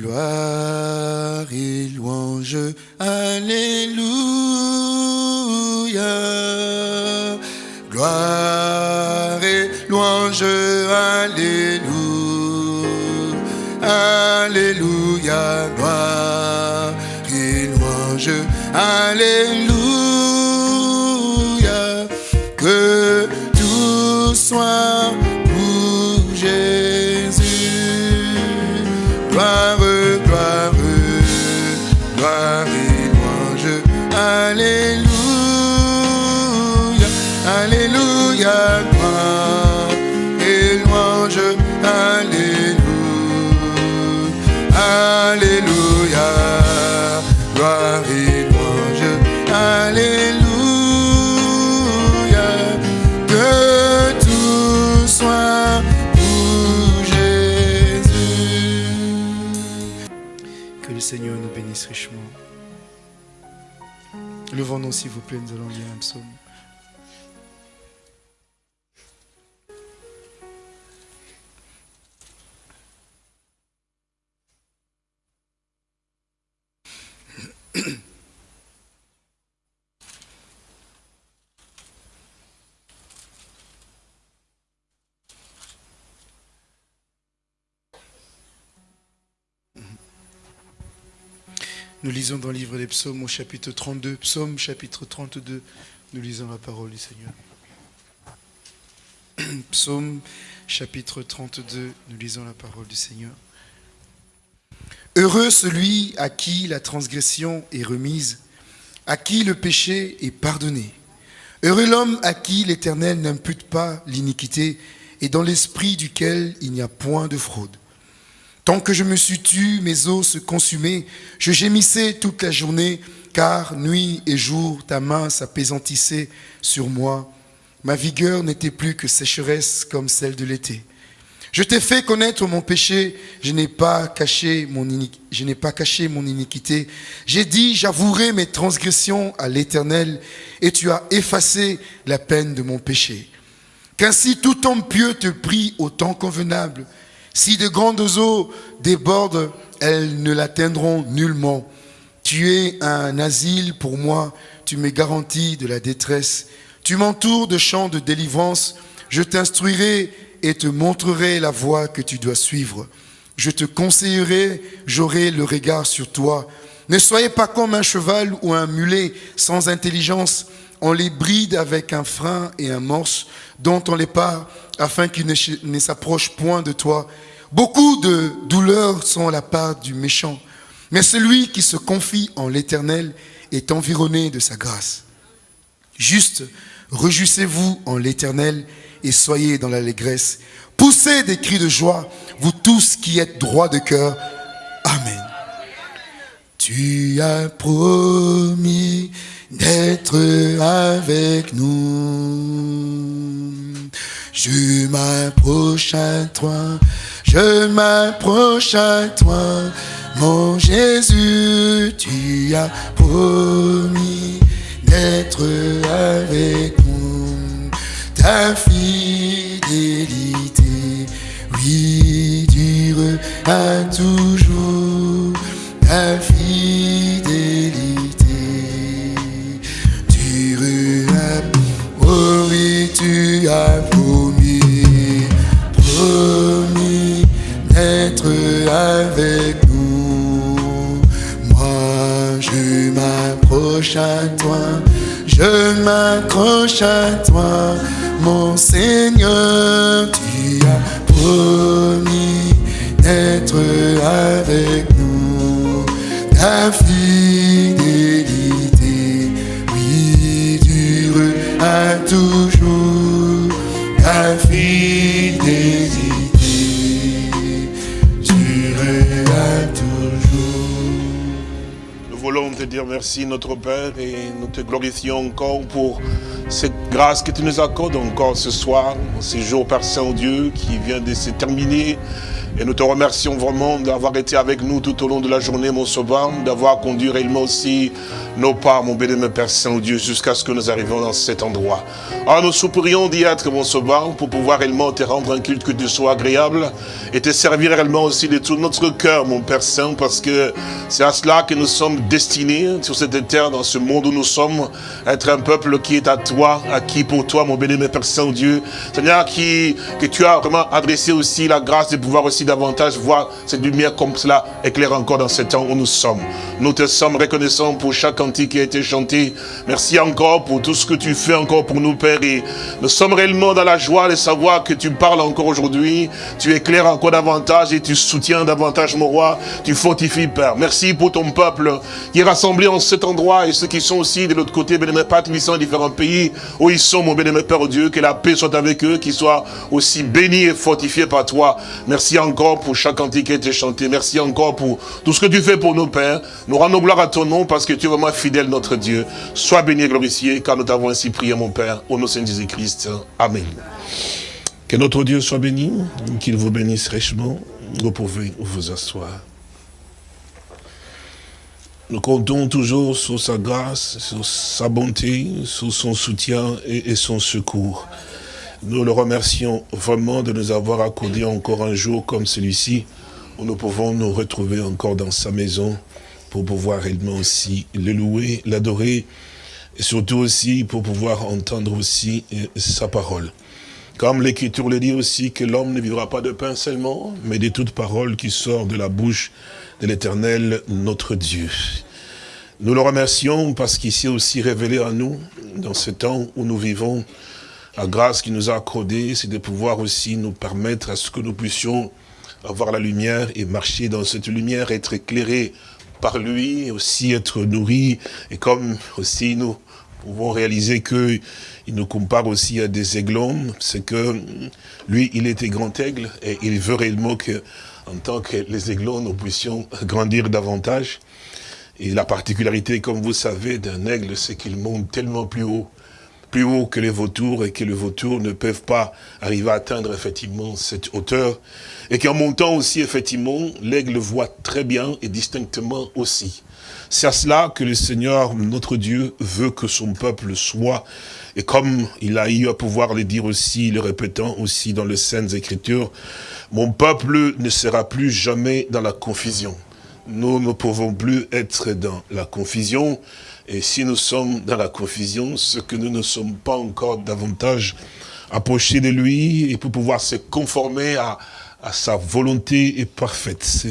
Gloire et louange, Alléluia. Gloire et louange, Alléluia. Alléluia, gloire et louange, Alléluia. Levons-nous s'il vous lisons dans le livre des psaumes au chapitre 32, psaume chapitre 32, nous lisons la parole du Seigneur. Psaume chapitre 32, nous lisons la parole du Seigneur. Heureux celui à qui la transgression est remise, à qui le péché est pardonné. Heureux l'homme à qui l'Éternel n'impute pas l'iniquité et dans l'esprit duquel il n'y a point de fraude. Tant que je me suis tu, mes os se consumaient, je gémissais toute la journée, car nuit et jour ta main s'apaisantissait sur moi. Ma vigueur n'était plus que sécheresse comme celle de l'été. Je t'ai fait connaître mon péché, je n'ai pas caché mon, iniquité. J'ai dit, j'avouerai mes transgressions à l'Éternel, et tu as effacé la peine de mon péché. Qu'ainsi tout homme pieux te prie au temps convenable. Si de grandes eaux débordent, elles ne l'atteindront nullement. Tu es un asile pour moi, tu me garantis de la détresse. Tu m'entoures de chants de délivrance, je t'instruirai et te montrerai la voie que tu dois suivre. Je te conseillerai, j'aurai le regard sur toi. Ne soyez pas comme un cheval ou un mulet sans intelligence. On les bride avec un frein et un morse dont on les part afin qu'ils ne, ch- ne s'approchent point de toi. Beaucoup de douleurs sont à la part du méchant, mais celui qui se confie en l'Éternel est environné de sa grâce. Juste, réjouissez-vous en l'Éternel et soyez dans l'allégresse. Poussez des cris de joie, vous tous qui êtes droits de cœur. Amen. Tu as promis d'être avec nous. Je m'approche à toi, je m'approche à toi, mon Jésus, tu as promis d'être avec nous. Ta fidélité, oui, dure à toujours. Ta fidélité tu as promis, promis d'être avec nous. Moi, je m'approche à toi, je m'accroche à toi, mon Seigneur, tu as promis d'être avec nous. Ta fidélité, oui, dure à toujours. Dire merci, notre Père, et nous te glorifions encore pour cette grâce que tu nous accordes encore ce soir, ce jour, Père Saint-Dieu, qui vient de se terminer. Et nous te remercions vraiment d'avoir été avec nous tout au long de la journée, mon sauveur, d'avoir conduit réellement aussi nos pas, mon béni, Père Saint-Dieu, jusqu'à ce que nous arrivions dans cet endroit. Ah, nous soupirions d'y être, mon sauveur, pour pouvoir réellement te rendre un culte que tu sois agréable et te servir réellement aussi de tout notre cœur, mon Père Saint, parce que c'est à cela que nous sommes destinés sur cette terre, dans ce monde où nous sommes, être un peuple qui est à toi, à qui pour toi, mon béni, Père Saint-Dieu. Seigneur, qui, que tu as vraiment adressé aussi la grâce de pouvoir aussi davantage voir cette lumière comme cela éclaire encore dans ce temps où nous sommes. Nous te sommes reconnaissants pour chaque qui a été chanté. Merci encore pour tout ce que tu fais encore pour nous, Père. Et nous sommes réellement dans la joie de savoir que tu parles encore aujourd'hui. Tu éclaires encore davantage et tu soutiens davantage, mon roi. Tu fortifies, Père. Merci pour ton peuple qui est rassemblé en cet endroit et ceux qui sont aussi de l'autre côté, bénémoine Père, qui sont dans différents pays où ils sont, mon bénémoine Père Dieu. Que la paix soit avec eux, qu'ils soient aussi bénis et fortifiés par toi. Merci encore pour chaque cantique qui a été chanté. Merci encore pour tout ce que tu fais pour nos pères. Nous rendons gloire à ton nom parce que tu es vraiment fidèle, notre Dieu. Sois béni et glorifié, car nous t'avons ainsi prié, mon Père, au nom de Jésus-Christ. Amen. Que notre Dieu soit béni, qu'il vous bénisse richement. Vous pouvez vous asseoir. Nous comptons toujours sur sa grâce, sur sa bonté, sur son soutien et son secours. Nous le remercions vraiment de nous avoir accordé encore un jour comme celui-ci, où nous pouvons nous retrouver encore dans sa maison, pour pouvoir réellement aussi le louer, l'adorer, et surtout aussi pour pouvoir entendre aussi euh, sa parole. Comme l'Écriture le dit aussi, que l'homme ne vivra pas de pain seulement, mais de toute parole qui sort de la bouche de l'Éternel, notre Dieu. Nous le remercions parce qu'il s'est aussi révélé à nous, dans ce temps où nous vivons, la grâce qu'il nous a accordée, c'est de pouvoir aussi nous permettre à ce que nous puissions avoir la lumière et marcher dans cette lumière, être éclairés par lui, aussi être nourri, et comme aussi nous pouvons réaliser que il nous compare aussi à des aiglons, c'est que lui, il était grand aigle, et il veut réellement que, en tant que les aiglons, nous puissions grandir davantage. Et la particularité, comme vous savez, d'un aigle, c'est qu'il monte tellement plus haut plus haut que les vautours et que les vautours ne peuvent pas arriver à atteindre effectivement cette hauteur. Et qu'en montant aussi, effectivement, l'aigle voit très bien et distinctement aussi. C'est à cela que le Seigneur, notre Dieu, veut que son peuple soit. Et comme il a eu à pouvoir le dire aussi, le répétant aussi dans les Saintes Écritures, mon peuple ne sera plus jamais dans la confusion. Nous ne pouvons plus être dans la confusion, et si nous sommes dans la confusion, ce que nous ne sommes pas encore davantage approchés de lui et pour pouvoir se conformer à, à sa volonté parfaite.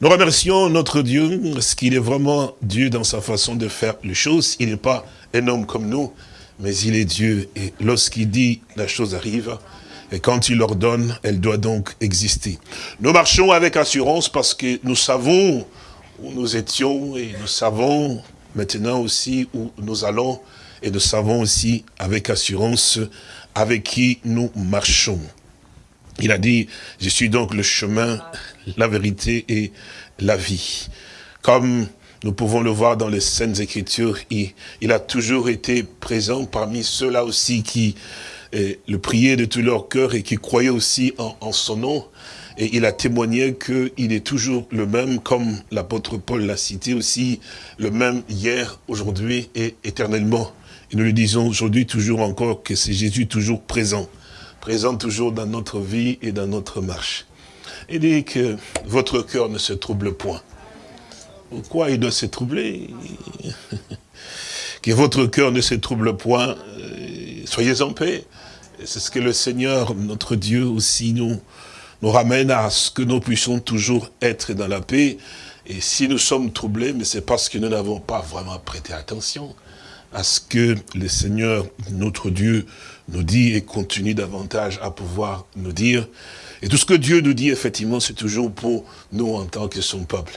Nous remercions notre Dieu, parce qu'il est vraiment Dieu dans sa façon de faire les choses. Il n'est pas un homme comme nous, mais il est Dieu. Et lorsqu'il dit, la chose arrive. Et quand il ordonne, elle doit donc exister. Nous marchons avec assurance parce que nous savons où nous étions et nous savons maintenant aussi où nous allons et nous savons aussi avec assurance avec qui nous marchons. Il a dit, je suis donc le chemin, la vérité et la vie. Comme nous pouvons le voir dans les Saintes Écritures, il, a toujours été présent parmi ceux-là aussi qui eh, le priaient de tout leur cœur et qui croyaient aussi en, en son nom. Et il a témoigné qu'il est toujours le même, comme l'apôtre Paul l'a cité aussi, le même hier, aujourd'hui et éternellement. Et nous le disons aujourd'hui toujours encore que c'est Jésus toujours présent, présent toujours dans notre vie et dans notre marche. Il dit que votre cœur ne se trouble point. Pourquoi il doit se troubler? Que votre cœur ne se trouble point, euh, soyez en paix. C'est ce que le Seigneur, notre Dieu aussi, nous, ramène à ce que nous puissions toujours être dans la paix. Et si nous sommes troublés, mais c'est parce que nous n'avons pas vraiment prêté attention à ce que le Seigneur, notre Dieu, nous dit et continue davantage à pouvoir nous dire. Et tout ce que Dieu nous dit, effectivement, c'est toujours pour nous en tant que son peuple.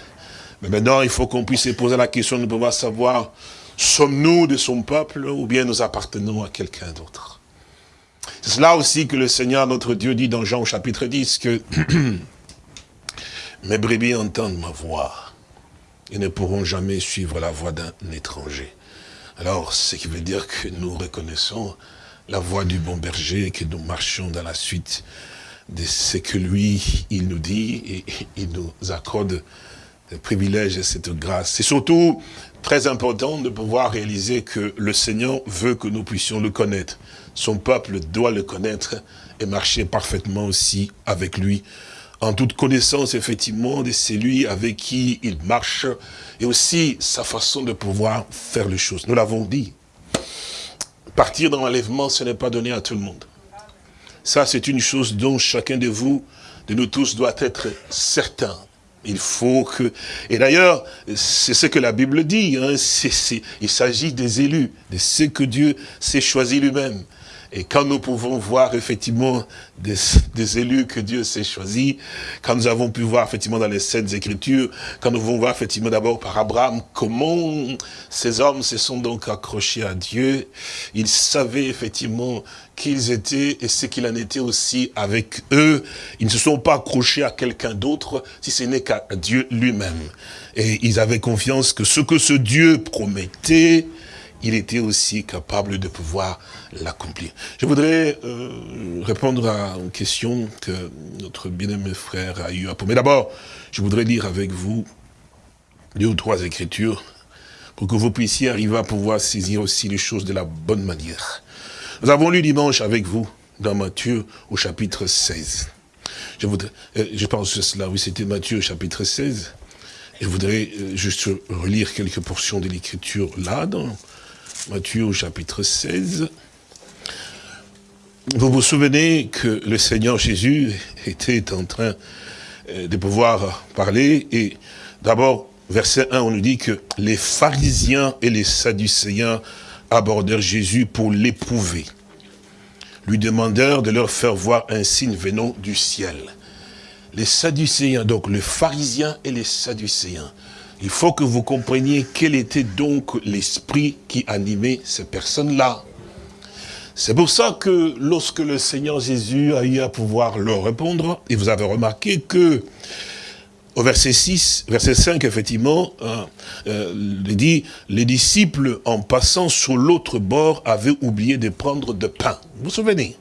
Mais maintenant, il faut qu'on puisse se poser la question de pouvoir savoir, sommes-nous de son peuple ou bien nous appartenons à quelqu'un d'autre? C'est cela aussi que le Seigneur, notre Dieu, dit dans Jean au chapitre 10, que mes brebis entendent ma voix. et ne pourront jamais suivre la voie d'un étranger. Alors, ce qui veut dire que nous reconnaissons la voie du bon berger et que nous marchons dans la suite de ce que lui, il nous dit et il nous accorde des privilèges et cette grâce. C'est surtout très important de pouvoir réaliser que le Seigneur veut que nous puissions le connaître. Son peuple doit le connaître et marcher parfaitement aussi avec lui en toute connaissance, effectivement, de celui avec qui il marche, et aussi sa façon de pouvoir faire les choses. Nous l'avons dit. Partir dans l'enlèvement, ce n'est pas donné à tout le monde. Ça, c'est une chose dont chacun de vous, de nous tous, doit être certain. Il faut que... Et d'ailleurs, c'est ce que la Bible dit. Hein, il s'agit des élus, de ceux que Dieu s'est choisi lui-même. Et quand nous pouvons voir effectivement des, élus que Dieu s'est choisis, quand nous avons pu voir effectivement dans les Saintes Écritures, quand nous pouvons voir effectivement d'abord par Abraham, comment ces hommes se sont donc accrochés à Dieu, ils savaient effectivement qu'ils étaient et ce qu'il en était aussi avec eux. Ils ne se sont pas accrochés à quelqu'un d'autre, si ce n'est qu'à Dieu lui-même. Et ils avaient confiance que ce que ce Dieu promettait, il était aussi capable de pouvoir l'accomplir. Je voudrais euh, répondre à une question que notre bien-aimé frère a eu à poser. Mais d'abord, je voudrais lire avec vous deux ou trois écritures pour que vous puissiez arriver à pouvoir saisir aussi les choses de la bonne manière. Nous avons lu dimanche avec vous dans Matthieu au chapitre 16. Je, voudrais, euh, je pense que cela, oui, c'était Matthieu au chapitre 16. Je voudrais euh, juste relire quelques portions de l'écriture là, dans Matthieu chapitre 16. Vous vous souvenez que le Seigneur Jésus était en train euh, de pouvoir parler et d'abord, verset 1, on nous dit que les pharisiens et les sadducéens abordèrent Jésus pour l'éprouver. Lui demandèrent de leur faire voir un signe venant du ciel. Les sadducéens, donc les pharisiens et les sadducéens, il faut que vous compreniez quel était donc l'esprit qui animait ces personnes-là. C'est pour ça que lorsque le Seigneur Jésus a eu à pouvoir leur répondre, et vous avez remarqué que au verset 6, verset 5, effectivement, hein, euh, il dit, les disciples, en passant sur l'autre bord, avaient oublié de prendre de pain. Vous vous souvenez?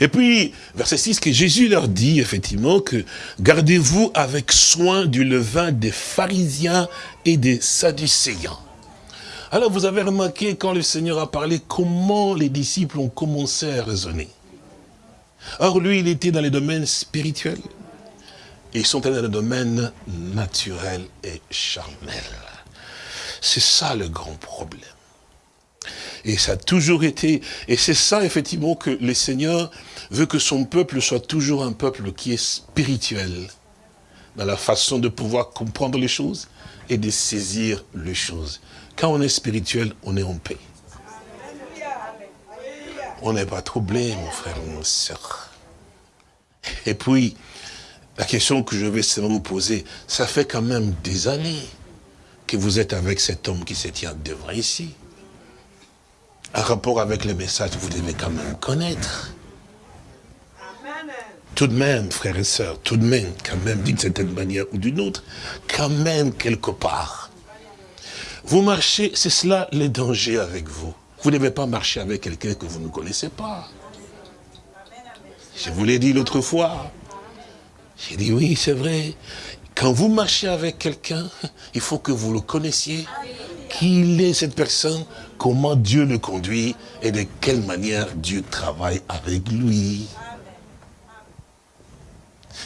Et puis, verset 6, que Jésus leur dit effectivement que gardez-vous avec soin du levain des pharisiens et des sadducéens. Alors vous avez remarqué quand le Seigneur a parlé comment les disciples ont commencé à raisonner. Or lui, il était dans les domaines spirituels. Ils sont dans le domaine naturel et charnel. C'est ça le grand problème. Et ça a toujours été, et c'est ça effectivement que le Seigneur veut que son peuple soit toujours un peuple qui est spirituel, dans la façon de pouvoir comprendre les choses et de saisir les choses. Quand on est spirituel, on est en paix. On n'est pas troublé, mon frère, mon soeur. Et puis, la question que je vais seulement vous poser, ça fait quand même des années que vous êtes avec cet homme qui se tient devant ici un rapport avec les messages, vous devez quand même connaître. Tout de même, frères et sœurs, tout de même, quand même, d'une certaine manière ou d'une autre, quand même, quelque part. Vous marchez, c'est cela le danger avec vous. Vous ne devez pas marcher avec quelqu'un que vous ne connaissez pas. Je vous l'ai dit l'autre fois. J'ai dit oui, c'est vrai. Quand vous marchez avec quelqu'un, il faut que vous le connaissiez. Qui est cette personne comment Dieu le conduit et de quelle manière Dieu travaille avec lui.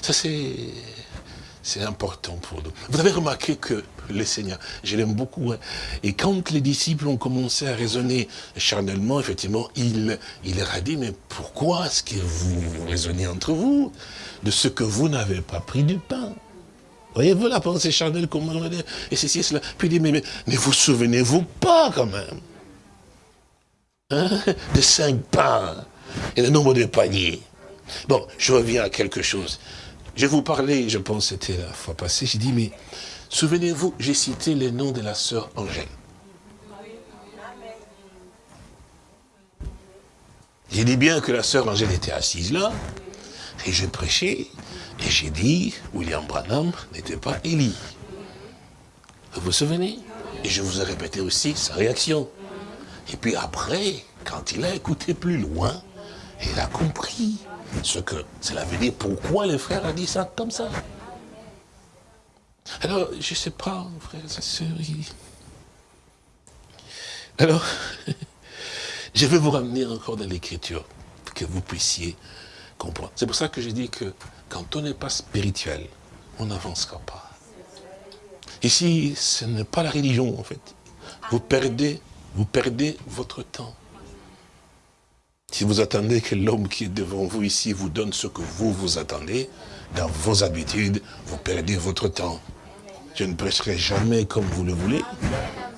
Ça, c'est important pour nous. Vous avez remarqué que le Seigneur, je l'aime beaucoup, hein. et quand les disciples ont commencé à raisonner charnellement, effectivement, il, il leur a dit, mais pourquoi est-ce que vous raisonnez entre vous de ce que vous n'avez pas pris du pain? Voyez-vous la pensée charnelle, comment on dit, et ceci cela. Puis il dit, mais, mais, mais vous souvenez-vous pas quand même? Hein? de cinq pains et le nombre de paniers. Bon, je reviens à quelque chose. Je vous parlais, je pense que c'était la fois passée, j'ai dit, mais souvenez-vous, j'ai cité le nom de la sœur Angèle. J'ai dit bien que la sœur Angèle était assise là, et je prêchais, et j'ai dit, William Branham n'était pas Élie. Vous vous souvenez? Et je vous ai répété aussi sa réaction. Et puis après, quand il a écouté plus loin, il a compris ce que cela veut dire. Pourquoi le frère a dit ça comme ça Alors, je ne sais pas, frère et sœurs. Alors, je vais vous ramener encore dans l'écriture, pour que vous puissiez comprendre. C'est pour ça que je dis que quand on n'est pas spirituel, on n'avancera pas. Ici, ce n'est pas la religion, en fait. Vous perdez, vous perdez votre temps. Si vous attendez que l'homme qui est devant vous ici vous donne ce que vous vous attendez, dans vos habitudes, vous perdez votre temps. Je ne prêcherai jamais comme vous le voulez,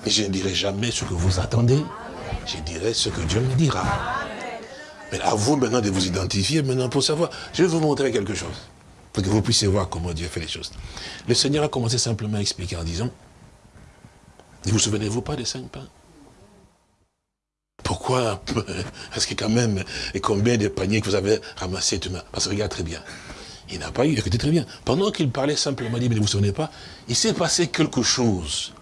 je ne dirai jamais ce que vous attendez. Je dirai ce que Dieu me dira. Mais à vous maintenant de vous identifier maintenant pour savoir. Je vais vous montrer quelque chose, pour que vous puissiez voir comment Dieu fait les choses. Le Seigneur a commencé simplement à expliquer en disant, ne vous souvenez-vous pas des cinq pains Pourquoi Est-ce que quand même, et combien de paniers que vous avez ramassés demain Parce que regarde très bien. Il n'a pas eu, écoutez très bien. Pendant qu'il parlait simplement, il dit, mais ne vous souvenez pas, il s'est passé quelque chose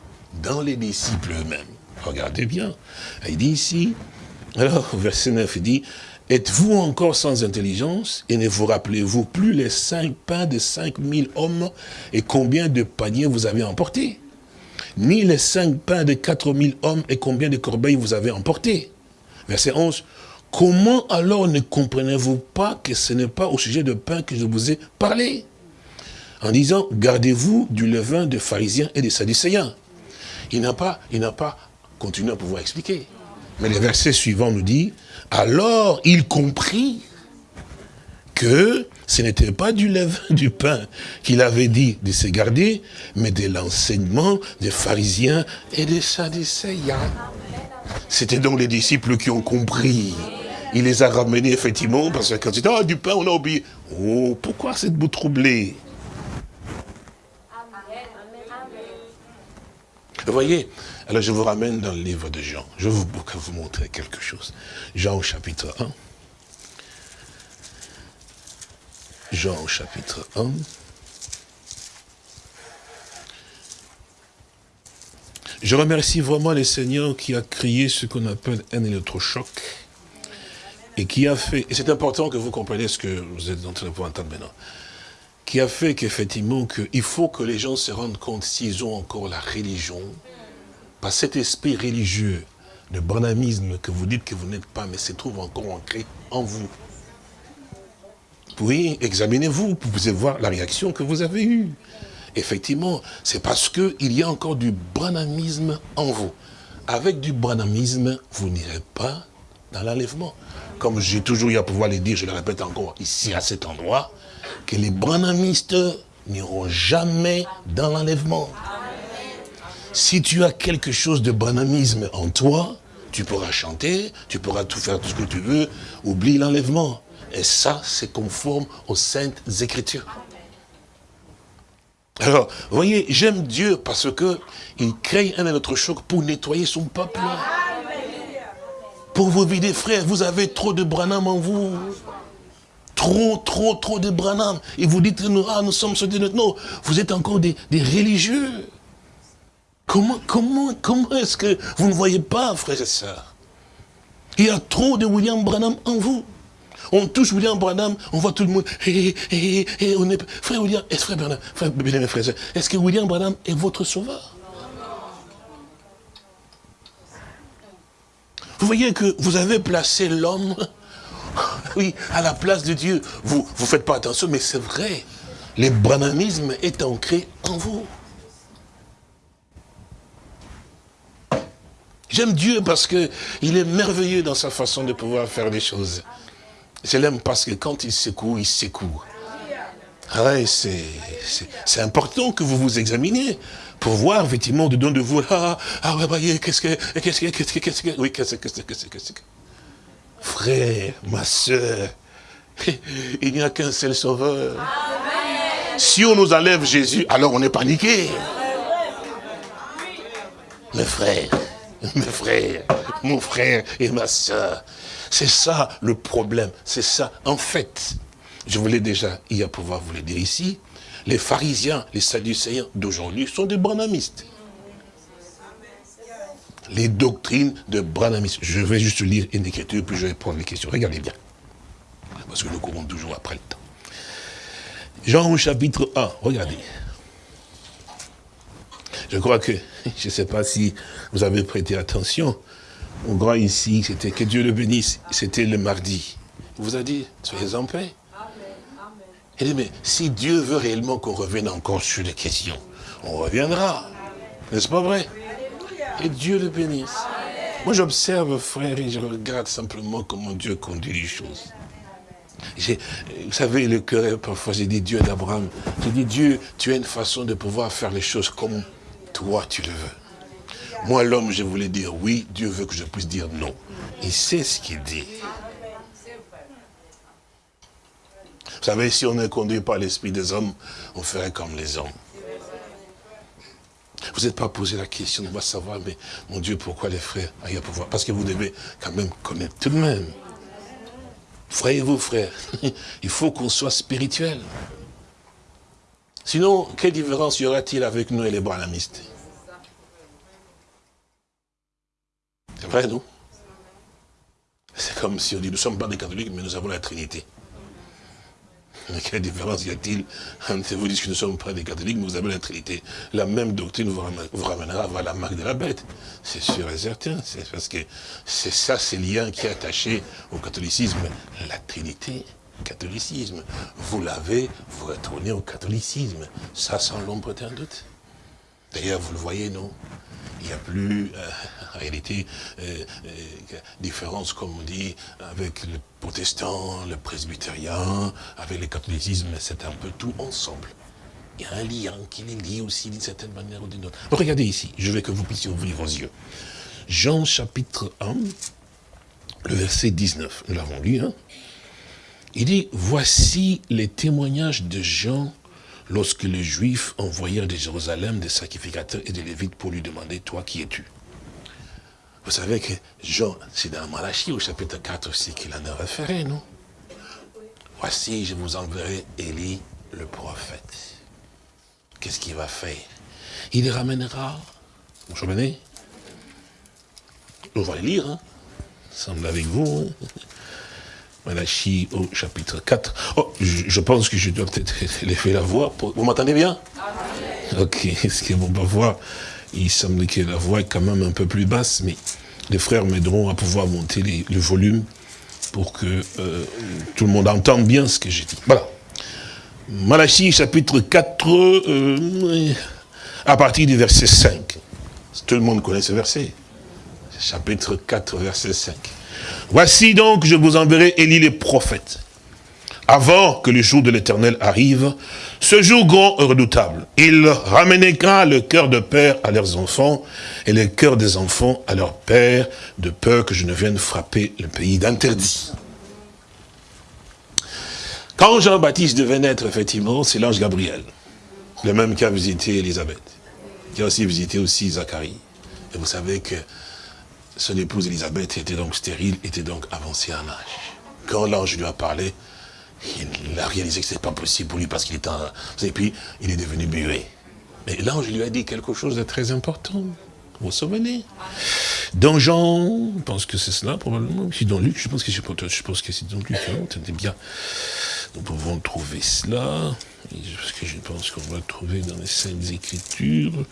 dans les disciples eux-mêmes. Regardez bien. Il dit ici, alors, verset 9, il dit, Êtes-vous encore sans intelligence et ne vous rappelez-vous plus les cinq pains de cinq mille hommes et combien de paniers vous avez emportés? Ni les cinq pains de quatre mille hommes et combien de corbeilles vous avez emportés? Verset 11. Comment alors ne comprenez-vous pas que ce n'est pas au sujet de pain que je vous ai parlé? En disant, gardez-vous du levain des pharisiens et des sadducéens. Il n'a pas, il n'a pas continué à pouvoir expliquer. Mais le verset suivant nous dit, alors il comprit que ce n'était pas du levain du pain qu'il avait dit de se garder, mais de l'enseignement des pharisiens et des sadducéens. C'était donc les disciples qui ont compris. Il les a ramenés effectivement, parce que quand ils ah, du pain, on a oublié. Oh, pourquoi cette vous troubler Vous voyez, alors je vous ramène dans le livre de Jean. Je vais vous, vous montrer quelque chose. Jean au chapitre 1. Jean au chapitre 1. Je remercie vraiment le Seigneur qui a créé ce qu'on appelle un électrochoc et qui a fait, et c'est important que vous compreniez ce que vous êtes en train de entendre maintenant, qui a fait qu'effectivement, il faut que les gens se rendent compte s'ils ont encore la religion, par cet esprit religieux, le bonamisme que vous dites que vous n'êtes pas, mais se trouve encore ancré en vous. Oui, examinez-vous, vous pouvez voir la réaction que vous avez eue. Effectivement, c'est parce qu'il y a encore du bonamisme en vous. Avec du bonamisme, vous n'irez pas dans l'enlèvement. Comme j'ai toujours eu à pouvoir le dire, je le répète encore ici à cet endroit, que les bonamistes n'iront jamais dans l'enlèvement. Si tu as quelque chose de bonamisme en toi, tu pourras chanter, tu pourras tout faire tout ce que tu veux, oublie l'enlèvement. Et ça, c'est conforme aux saintes écritures. Alors, voyez, j'aime Dieu parce que il crée un autre choc pour nettoyer son peuple. Pour vous vider, frère, vous avez trop de branam en vous. Trop, trop, trop de branam. Et vous dites, nous, ah, nous sommes sur des... Non, vous êtes encore des religieux. Comment, comment, comment est-ce que vous ne voyez pas, frères et sœurs? Il y a trop de William Branham en vous. On touche William Branham, on voit tout le monde. On est, frère William, est-ce frère Branham, frère, frère, est-ce que William Branham est votre sauveur? Vous voyez que vous avez placé l'homme, oui, à la place de Dieu. Vous ne faites pas attention, mais c'est vrai. Le branhamisme est ancré en vous. J'aime Dieu parce qu'il est merveilleux dans sa façon de pouvoir faire des choses. Je l'aime parce que quand il secoue, il secoue. Ah c'est important que vous vous examiniez pour voir effectivement dedans de vous, ah, ah ouais, voyez, qu'est-ce que, qu'est-ce que, qu'est-ce que, qu'est-ce que, oui, qu'est-ce que, qu'est-ce que, qu'est-ce que, frère, ma soeur, il n'y a qu'un seul sauveur. Si on nous enlève Jésus, alors on est paniqué. Mes frères, mes frères, mon frère et ma soeur. C'est ça le problème, c'est ça. En fait, je voulais déjà y pouvoir vous le dire ici, les pharisiens, les sadducéens d'aujourd'hui sont des bonamistes. Les doctrines de Branamis. Je vais juste lire une écriture, puis je vais prendre les questions. Regardez bien. Parce que nous courons toujours après le temps. Jean au chapitre 1, regardez. Je crois que, je ne sais pas si vous avez prêté attention, mon grand ici, c'était que Dieu le bénisse, c'était le mardi. Il vous a dit, soyez en paix. Il dit, mais si Dieu veut réellement qu'on revienne encore sur les questions, on reviendra. N'est-ce pas vrai? Et Dieu le bénisse. Moi, j'observe, frère, et je regarde simplement comment Dieu conduit les choses. Vous savez, le cœur, parfois, j'ai dit Dieu d'Abraham. J'ai dit, Dieu, tu as une façon de pouvoir faire les choses comme toi, tu le veux. Moi, l'homme, je voulais dire oui, Dieu veut que je puisse dire non. Il sait ce qu'il dit. Vous savez, si on est conduit par l'esprit des hommes, on ferait comme les hommes. Vous n'êtes pas posé la question, on va savoir, mais mon Dieu, pourquoi les frères aillent pouvoir? Parce que vous devez quand même connaître tout de même. Frère vous, frères, il faut qu'on soit spirituel. Sinon, quelle différence y aura-t-il avec nous et les branamistes C'est vrai, non? C'est comme si on dit, nous ne sommes pas des catholiques, mais nous avons la Trinité. Mais quelle différence y a-t-il entre vous dites que nous ne sommes pas des catholiques, mais vous avez la Trinité? La même doctrine vous ramènera à la marque de la bête. C'est sûr et certain. C'est parce que c'est ça, ces liens qui est attaché au catholicisme. La Trinité, catholicisme. Vous l'avez, vous retournez au catholicisme. Ça, sans l'ombre d'un doute. D'ailleurs, vous le voyez, non? Il n'y a plus, euh, en réalité, euh, euh, différence, comme on dit, avec le protestant, le presbytérien, avec le catholicisme, c'est un peu tout ensemble. Il y a un lien qui les lie aussi d'une certaine manière ou d'une autre. regardez ici, je veux que vous puissiez ouvrir vos yeux. Jean chapitre 1, le verset 19, nous l'avons lu, hein il dit, voici les témoignages de Jean lorsque les Juifs envoyèrent de Jérusalem des sacrificateurs et des Lévites pour lui demander, toi qui es-tu? Vous savez que Jean, c'est dans Malachie au chapitre 4 aussi qu'il en a référé, non Voici, je vous enverrai Élie le prophète. Qu'est-ce qu'il va faire? Il les ramènera. Vous comprenez On va les lire, hein? Semble avec vous. Hein? Malachie au chapitre 4. Oh, je, pense que je dois peut-être faire la voix. Vous m'entendez bien? Ok, ce que vous va voir, il semble que la voix est quand même un peu plus basse, mais les frères m'aideront à pouvoir monter le volume pour que euh, tout le monde entende bien ce que j'ai dit. Voilà. Malachie chapitre 4, euh, à partir du verset 5. Tout le monde connaît ce verset. Chapitre 4, verset 5. Voici donc, je vous enverrai Élie les prophètes, avant que le jour de l'éternel arrive, ce jour grand et redoutable. Il ramènera le cœur de père à leurs enfants, et le cœur des enfants à leur père, de peur que je ne vienne frapper le pays d'interdit. Quand Jean-Baptiste devait naître, effectivement, c'est l'ange Gabriel, le même qui a visité Élisabeth, qui a aussi visité aussi Zacharie. Et vous savez que son épouse Elisabeth était donc stérile, était donc avancée en âge. Quand l'ange lui a parlé, il a réalisé que ce n'était pas possible pour lui parce qu'il était en... Et puis, il est devenu muet. Mais l'ange lui a dit quelque chose de très important. Vous vous souvenez? Dans Jean, je pense que c'est cela probablement, c'est dans Luc, je pense que c'est je pense que c'est dans Luc, hein, bien. Nous pouvons trouver cela, parce que je pense qu'on va le trouver dans les Saintes Écritures.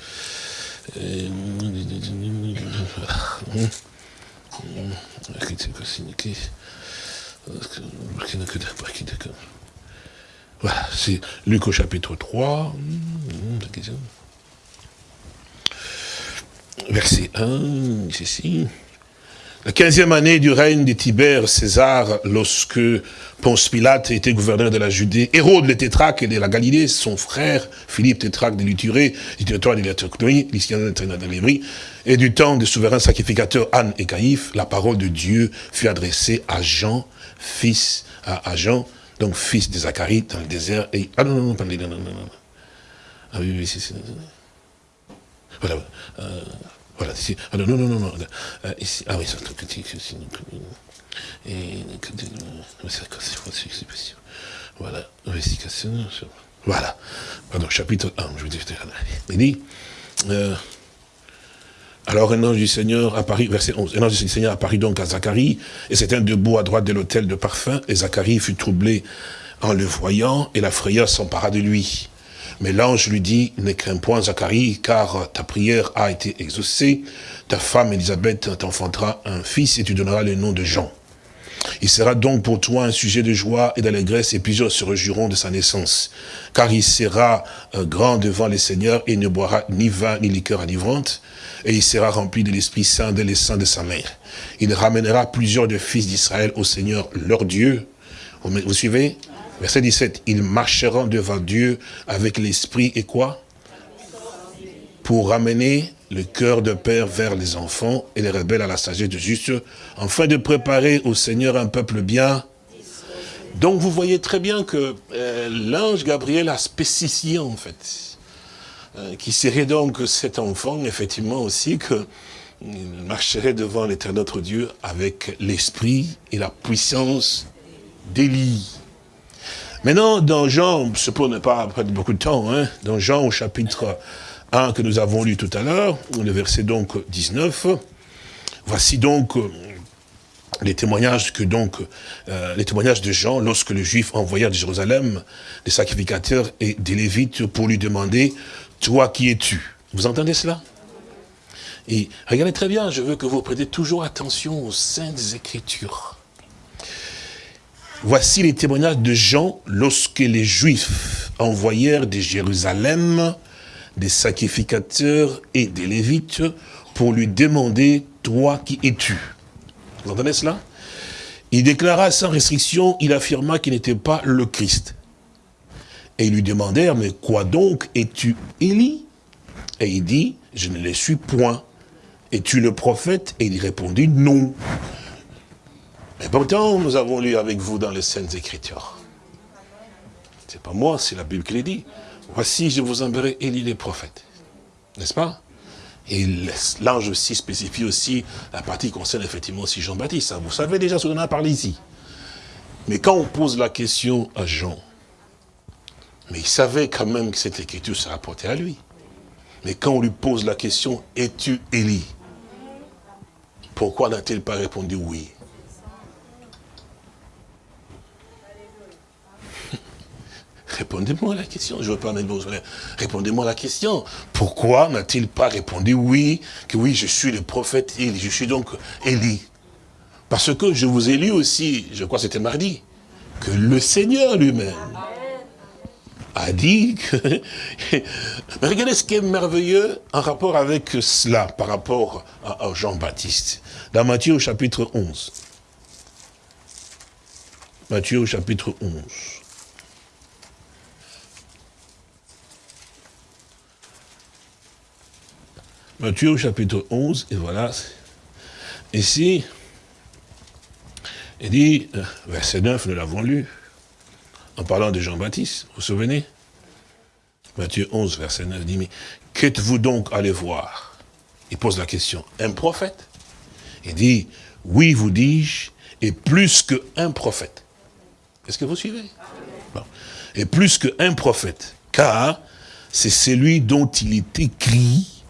Voilà, c'est Luc au chapitre 3, verset 1, ici. La quinzième année du règne de Tibère César, lorsque Ponce Pilate était gouverneur de la Judée, Hérode le tétraque de la Galilée, son frère Philippe tétraque de l'Uturée, du territoire de l'Éthiopie, de et du temps des souverains sacrificateurs Anne et Caïphe, la parole de Dieu fut adressée à Jean, fils, à, Jean, donc fils de Zacharie, dans le désert, et, ah non, non, non, non, non, non, non, ah oui, oui, c'est, voilà, euh, voilà, ici. Ah non, non, non, non. Euh, ici. Ah oui, c'est un petit. Et. Voilà, investigation. Voilà. Pardon, chapitre 1, je vous dis. Il dit. Euh, Alors un ange du Seigneur apparut, verset 11, un ange du Seigneur apparut donc à Zacharie, et c'était un debout à droite de l'autel de parfum, et Zacharie fut troublé en le voyant, et la frayeur s'empara de lui. Mais l'ange lui dit, ne crains point Zacharie, car ta prière a été exaucée, ta femme Elisabeth t'enfantera un fils, et tu donneras le nom de Jean. Il sera donc pour toi un sujet de joie et d'allégresse, et plusieurs se réjouiront de sa naissance. Car il sera euh, grand devant les seigneurs, et ne boira ni vin ni liqueur enivrante, et il sera rempli de l'Esprit Saint dès les de sa mère. Il ramènera plusieurs de fils d'Israël au Seigneur leur Dieu. Vous suivez? Verset 17, ils marcheront devant Dieu avec l'Esprit et quoi? Pour ramener le cœur de père vers les enfants et les rebelles à la sagesse de juste, afin de préparer au Seigneur un peuple bien. Donc vous voyez très bien que euh, l'ange Gabriel a spécifié en fait euh, qui serait donc cet enfant, effectivement aussi, qu'il marcherait devant l'éternel notre Dieu avec l'esprit et la puissance d'Élie. Maintenant, dans Jean, ce pour ne pas prendre beaucoup de temps, hein, dans Jean au chapitre 1 que nous avons lu tout à l'heure, le verset donc 19, voici donc euh, les témoignages que donc euh, les témoignages de Jean lorsque le juif envoya de Jérusalem des sacrificateurs et des lévites pour lui demander toi qui es-tu? Vous entendez cela? Et regardez très bien, je veux que vous prêtez toujours attention aux saintes écritures. Voici les témoignages de Jean lorsque les Juifs envoyèrent de Jérusalem des sacrificateurs et des Lévites pour lui demander, toi qui es-tu? Vous entendez cela? Il déclara sans restriction, il affirma qu'il n'était pas le Christ. Et ils lui demandèrent, mais quoi donc es-tu Élie? Et il dit, je ne le suis point. Es-tu le prophète? Et il répondit, non. Mais pourtant, nous avons lu avec vous dans les Saintes Écritures. C'est pas moi, c'est la Bible qui le dit. Voici, je vous enverrai Élie les prophètes. N'est-ce pas? Et l'ange aussi spécifie aussi la partie qui concerne effectivement aussi Jean-Baptiste. Vous savez déjà ce qu'on a parlé ici. Mais quand on pose la question à Jean, mais il savait quand même que cette écriture se rapportait à lui. Mais quand on lui pose la question, es-tu Élie? Pourquoi n'a-t-il pas répondu oui Répondez-moi à la question. Je veux pas mettre vos Répondez-moi à la question. Pourquoi n'a-t-il pas répondu oui, que oui, je suis le prophète Élie, je suis donc Élie? Parce que je vous ai lu aussi, je crois que c'était mardi, que le Seigneur lui-même a dit que... regardez ce qui est merveilleux en rapport avec cela, par rapport à, Jean-Baptiste. Dans Matthieu chapitre 11. Matthieu au chapitre 11. Matthieu chapitre 11, et voilà. Ici, il dit, euh, verset 9, nous l'avons lu, en parlant de Jean-Baptiste, vous vous souvenez? Matthieu 11, verset 9 dit, mais qu'êtes-vous donc allé voir? Il pose la question, un prophète? Il dit, oui, vous dis-je, et plus qu'un prophète. Est-ce que vous suivez? Et plus qu'un prophète, car c'est celui dont il est écrit,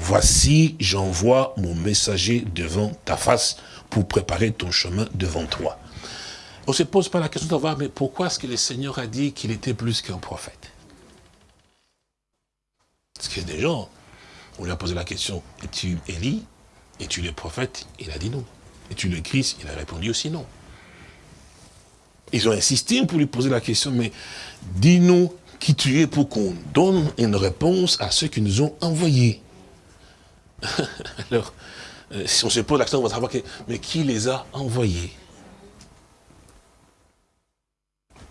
voici, j'envoie mon messager devant ta face pour préparer ton chemin devant toi. On ne se pose pas la question de voir, mais pourquoi est-ce que le Seigneur a dit qu'il était plus qu'un prophète? Parce a des gens, on lui a posé la question, es-tu Élie? Es-tu le prophète? Il a dit non. Es-tu le Christ? Il a répondu aussi non. Ils ont insisté pour lui poser la question, mais dis-nous qui tu es pour qu'on donne une réponse à ceux qui nous ont envoyés. Alors, euh, si on se pose la question, on va savoir, mais qui les a envoyés?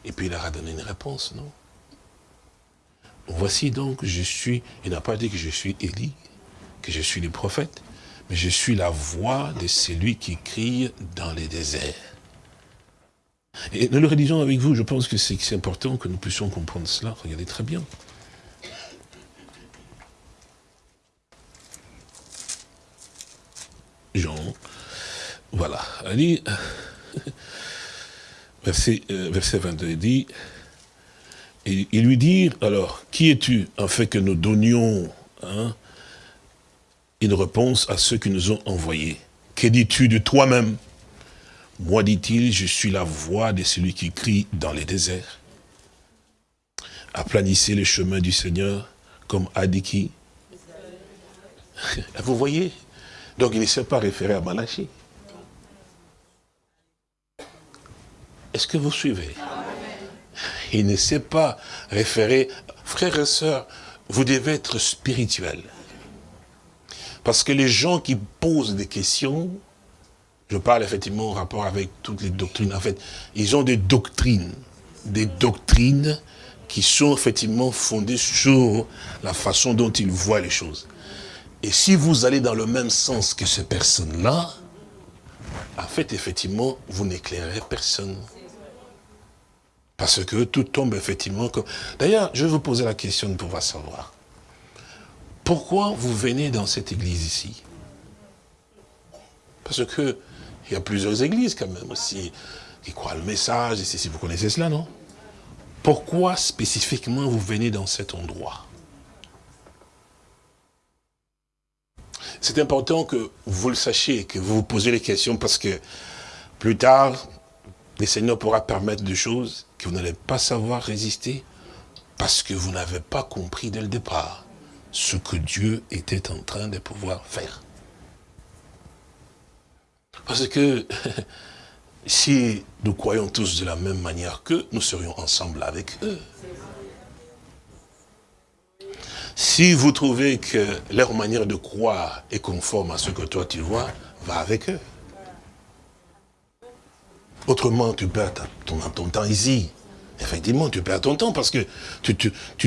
Et puis il leur a donné une réponse, non? Voici donc, je suis, il n'a pas dit que je suis Élie, que je suis le prophète, mais je suis la voix de celui qui crie dans les déserts. Et nous le rédigeons avec vous, je pense que c'est important que nous puissions comprendre cela. Regardez très bien. Jean, voilà, dit, verset, euh, verset 22, il dit, et, il lui dit, alors, qui es-tu, fait que nous donnions hein, une réponse à ceux qui nous ont envoyés. Que dis-tu de toi-même? Moi, dit-il, je suis la voix de celui qui crie dans les déserts. Aplanissez le chemin du Seigneur, comme a dit qui? Vous voyez Donc il ne s'est pas référé à Malachi. Est-ce que vous suivez? Il ne s'est pas référé. Frères et sœurs, vous devez être spirituels. Parce que les gens qui posent des questions, je parle effectivement en rapport avec toutes les doctrines, en fait, ils ont des doctrines, des doctrines qui sont effectivement fondées sur la façon dont ils voient les choses. Et si vous allez dans le même sens que ces personnes-là, en fait, effectivement, vous n'éclairez personne. Parce que tout tombe effectivement comme... D'ailleurs, je vais vous poser la question de pouvoir savoir. Pourquoi vous venez dans cette église ici? Parce que il y a plusieurs églises quand même aussi qui croient le message, si vous connaissez cela, non? Pourquoi spécifiquement vous venez dans cet endroit? C'est important que vous le sachiez, que vous vous posez les questions parce que plus tard, le Seigneur pourra permettre des choses que vous n'allez pas savoir résister parce que vous n'avez pas compris dès le départ ce que Dieu était en train de pouvoir faire. Parce que si nous croyons tous de la même manière qu'eux, nous serions ensemble avec eux. Si vous trouvez que leur manière de croire est conforme à ce que toi tu vois, va avec eux. Autrement, tu perds ton, temps ici. Effectivement, tu perds ton temps parce que tu,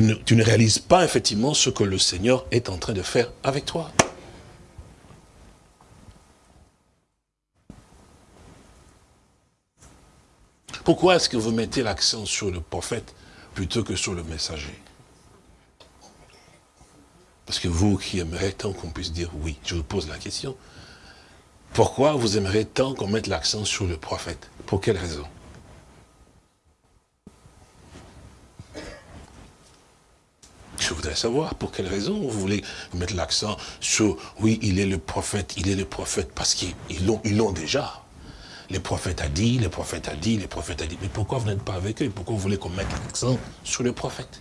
ne, tu, ne, réalises pas effectivement ce que le Seigneur est en train de faire avec toi. Pourquoi est-ce que vous mettez l'accent sur le prophète plutôt que sur le messager? Parce que vous qui aimeriez tant qu'on puisse dire oui, je vous pose la question. Pourquoi vous aimeriez tant qu'on mette l'accent sur le prophète? Pour quelle raison? Je voudrais savoir pour quelle raison vous voulez mettre l'accent sur, oui, il est le prophète, il est le prophète, parce qu'ils l'ont ils déjà. Les prophètes a dit, les prophètes a dit, les prophètes a dit. Mais pourquoi vous n'êtes pas avec eux? Pourquoi vous voulez qu'on mette l'accent sur le prophète?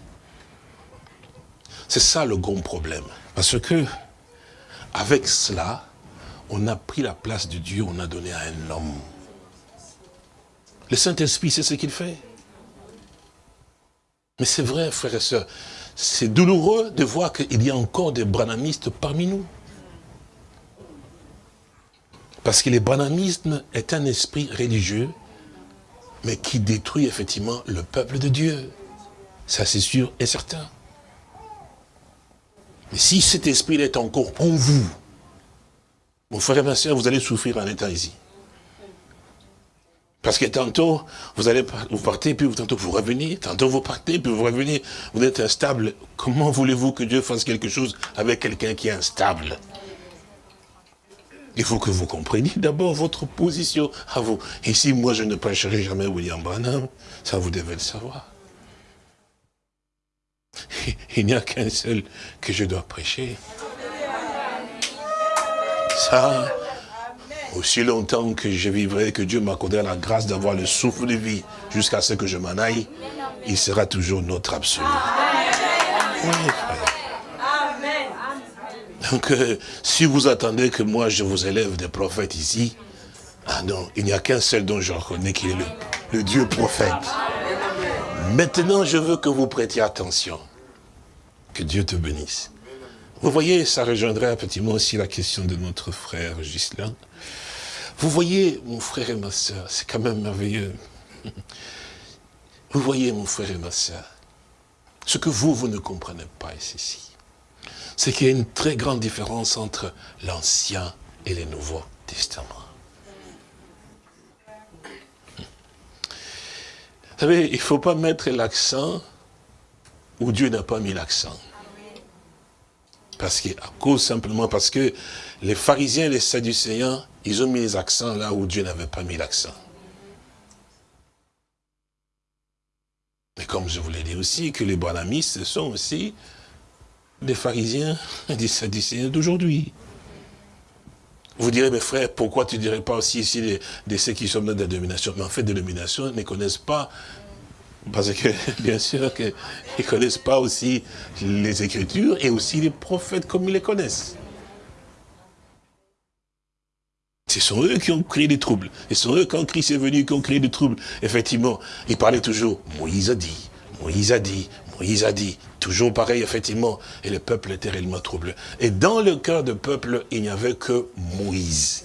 C'est ça le grand problème. Parce que, avec cela, on a pris la place de Dieu, on a donné à un homme. Le Saint-Esprit, c'est ce qu'il fait. Mais c'est vrai, frères et sœurs, c'est douloureux de voir qu'il y a encore des branamistes parmi nous. Parce que le branamisme est un esprit religieux, mais qui détruit effectivement le peuple de Dieu. Ça c'est sûr et certain. Mais si cet esprit est encore en vous, mon frère et ma soeur, vous allez souffrir en état ici. Parce que tantôt, vous allez vous partez, puis tantôt vous revenez, tantôt vous partez, puis vous revenez. Vous êtes instable. Comment voulez-vous que Dieu fasse quelque chose avec quelqu'un qui est instable? Il faut que vous compreniez d'abord votre position à vous. Ici, moi, je ne prêcherai jamais William Branham. Ça, vous devez le savoir. Il n'y a qu'un seul que je dois prêcher. Ça, aussi longtemps que je vivrai, que Dieu m'accordera la grâce d'avoir le souffle de vie jusqu'à ce que je m'en aille, il sera toujours notre absolu. Donc, euh, si vous attendez que moi je vous élève des prophètes ici, ah non, il n'y a qu'un seul dont je reconnais qu'il est le, le Dieu prophète. Maintenant, je veux que vous prêtiez attention. Que Dieu te bénisse. Vous voyez, ça rejoindrait effectivement aussi la question de notre frère Gislain. Vous voyez, mon frère et ma soeur, c'est quand même merveilleux. Vous voyez, mon frère et ma soeur, ce que vous, vous ne comprenez pas ici, c'est qu'il y a une très grande différence entre l'Ancien et le Nouveau Testament. Savez, il ne faut pas mettre l'accent où Dieu n'a pas mis l'accent. Parce que, à cause simplement parce que les pharisiens et les sadducéens, ils ont mis les accents là où Dieu n'avait pas mis l'accent. Mais comme je vous l'ai dit aussi, que les branamistes sont aussi des pharisiens et des sadducéens d'aujourd'hui. Vous direz, mes frères, pourquoi tu ne dirais pas aussi ici de, ceux qui sont dans la dénomination Mais en fait, des dénominations ne connaissent pas, parce que bien sûr qu'ils ne connaissent pas aussi les Écritures et aussi les prophètes comme ils les connaissent. Ce sont eux qui ont créé des troubles. Ce sont eux, quand Christ est venu, qui ont créé des troubles. Effectivement, il parlait toujours, Moïse a dit, Moïse a dit, Moïse a dit. Toujours pareil, effectivement. Et le peuple était réellement troublé. Et dans le cœur du peuple, il n'y avait que Moïse.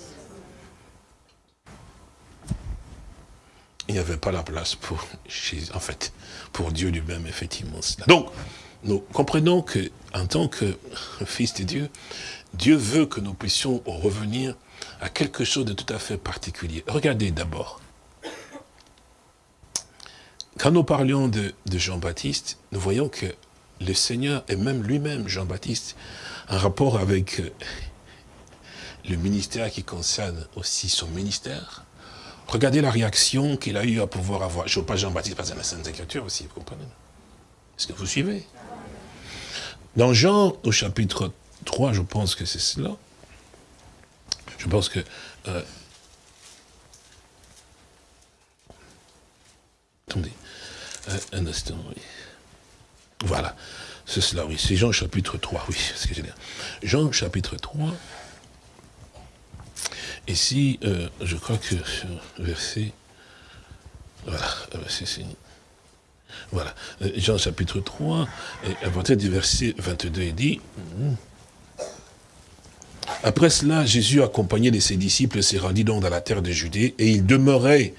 Il n'y avait pas la place pour en fait, pour Dieu lui-même, effectivement. Donc, nous comprenons que, en tant que fils de Dieu, Dieu veut que nous puissions revenir à quelque chose de tout à fait particulier. Regardez d'abord, quand nous parlions de, Jean-Baptiste, nous voyons que le Seigneur, et même lui-même, Jean-Baptiste, un rapport avec euh, le ministère qui concerne aussi son ministère. Regardez la réaction qu'il a eu à pouvoir avoir. Je ne veux pas Jean-Baptiste, parce que la Sainte Écriture aussi, vous comprenez? Est-ce que vous suivez? Dans Jean, au chapitre 3, je pense que c'est cela. Je pense que euh, attendez, euh, un instant, oui. Voilà, c'est cela, oui, c'est Jean chapitre 3, oui, ce que j'ai Jean chapitre 3, ici, euh, je crois que verset, voilà, euh, c'est voilà, Jean chapitre 3, et à partir du verset 22, il dit, après cela, Jésus, accompagné de ses disciples, s'est rendu donc dans la terre de Judée, et il demeurait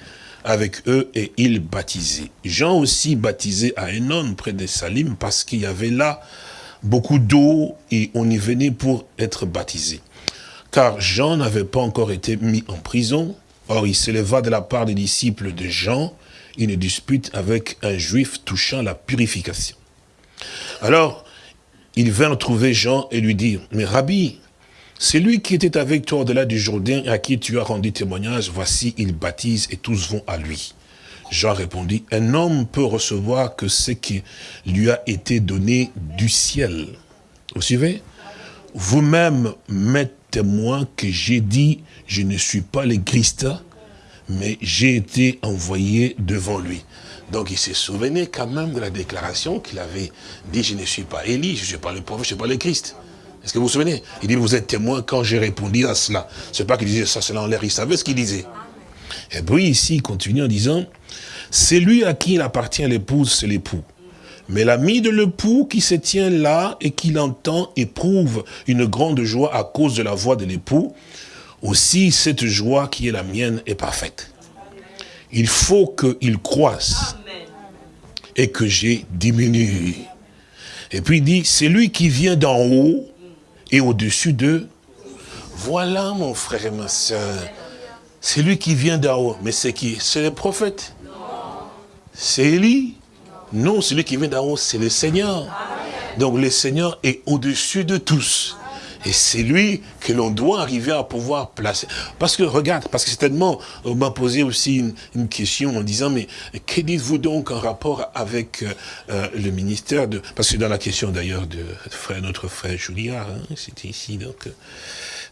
avec eux et ils baptisaient. Jean aussi baptisait à Enon près de Salim parce qu'il y avait là beaucoup d'eau et on y venait pour être baptisé. Car Jean n'avait pas encore été mis en prison. Or, il s'éleva de la part des disciples de Jean une dispute avec un juif touchant la purification. Alors, ils vinrent trouver Jean et lui dire, « Mais Rabbi, celui qui était avec toi au-delà du Jourdain à qui tu as rendu témoignage, voici, il baptise et tous vont à lui. Jean répondit, un homme peut recevoir que ce qui lui a été donné du ciel. Vous suivez? Vous-même m'êtes témoin que j'ai dit, je ne suis pas le Christ, mais j'ai été envoyé devant lui. Donc il se souvenait quand même de la déclaration qu'il avait dit, je ne suis pas Élie, je ne suis pas le prophète, je ne suis pas le Christ. Est-ce que vous vous souvenez? Il dit, vous êtes témoin quand j'ai répondu à cela. Ce n'est pas qu'il disait ça, cela en l'air, il savait ce qu'il disait. Et puis ici, il continue en disant, c'est lui à qui il appartient l'épouse, c'est l'époux. Mais l'ami de l'époux qui se tient là et qui l'entend éprouve une grande joie à cause de la voix de l'époux. Aussi, cette joie qui est la mienne est parfaite. Il faut qu'il croisse et que j'ai diminué. Et puis il dit, c'est lui qui vient d'en haut et au-dessus d'eux. Voilà mon frère et ma soeur. C'est lui qui vient d'en haut. Mais c'est qui? C'est le prophète. C'est Élie. Non, celui qui vient d'en haut, c'est le Seigneur. Donc le Seigneur est au-dessus de tous. Et c'est lui que l'on doit arriver à pouvoir placer. Parce que, regarde, parce que certainement, on m'a posé aussi une, question en disant, mais que dites-vous donc en rapport avec euh, euh, le ministère de... Parce que dans la question d'ailleurs de notre frère Juliard, hein, c'était ici, donc,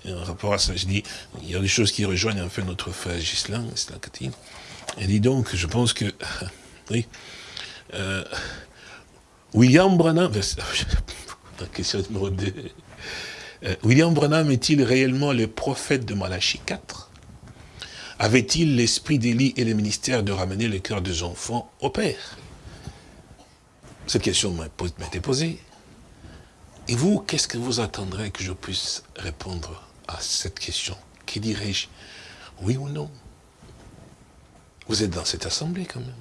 euh, en rapport à ça, je dis, il y a des choses qui rejoignent en fait notre frère Gislain, Et dit donc, je pense que, oui, William Branham, la question numéro 2, euh, William Branham est-il réellement le prophète de Malachie 4 Avait-il l'esprit d'Élie et le ministère de ramener le cœur des enfants au Père? Cette question m'a été posée. Et vous, qu'est-ce que vous attendrez que je puisse répondre à cette question? Qui dirais-je? Oui ou non? Vous êtes dans cette assemblée quand même.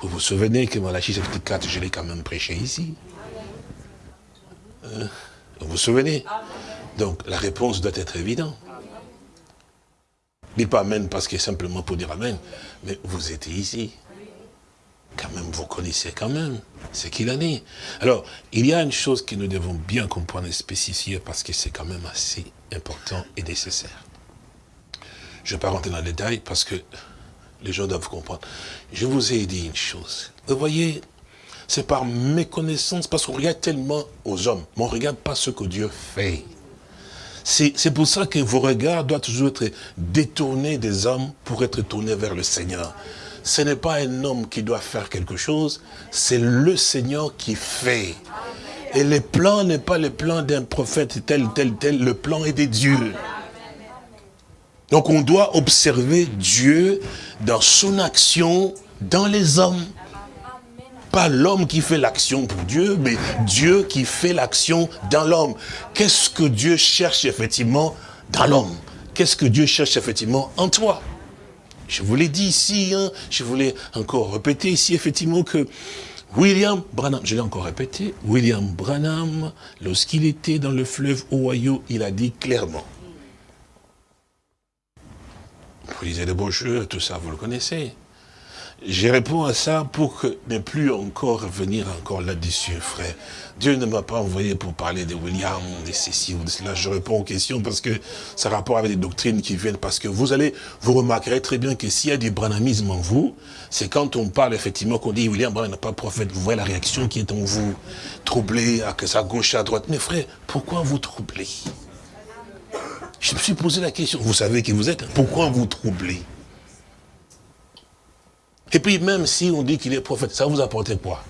Vous vous souvenez que Malachie 4, je l'ai quand même prêché ici. Euh, vous vous souvenez? Donc la réponse doit être évidente. Dites pas Amen parce que simplement pour dire Amen, mais vous étiez ici. Quand même, vous connaissez quand même ce qu'il en est. Alors, il y a une chose que nous devons bien comprendre et spécifier parce que c'est quand même assez important et nécessaire. Je ne vais pas rentrer dans le détail parce que les gens doivent comprendre. Je vous ai dit une chose. Vous voyez, c'est par méconnaissance, parce qu'on regarde tellement aux hommes, mais on ne regarde pas ce que Dieu fait. C'est pour ça que vos regards doivent toujours être détournés des hommes pour être tournés vers le Seigneur. Ce n'est pas un homme qui doit faire quelque chose, c'est le Seigneur qui fait. Et le plan n'est pas le plan d'un prophète tel, tel, tel, le plan est de Dieu. Donc on doit observer Dieu dans son action, dans les hommes. Pas l'homme qui fait l'action pour Dieu, mais Dieu qui fait l'action dans l'homme. Qu'est-ce que Dieu cherche effectivement dans l'homme? Qu'est-ce que Dieu cherche effectivement en toi? Je vous l'ai dit ici, hein, je voulais encore répéter ici effectivement que William Branham, je l'ai encore répété, William Branham, lorsqu'il était dans le fleuve Ohio, il a dit clairement, vous lisez les brochures, tout ça, vous le connaissez. Je réponds à ça pour que ne plus encore revenir encore là-dessus, frère. Dieu ne m'a pas envoyé pour parler de William, de ceci ou de cela. Je réponds aux questions parce que ça a rapport avec des doctrines qui viennent. Parce que vous allez, vous remarquerez très bien que s'il y a du branamisme en vous, c'est quand on parle effectivement qu'on dit William Branham n'est pas prophète. Vous voyez la réaction qui est en vous, troublé, à ça gauche, à droite. Mais frère, pourquoi vous troublez Je me suis posé la question. Vous savez qui vous êtes. Hein? Pourquoi vous troublez et puis même si on dit qu'il est prophète, ça vous apporte quoi?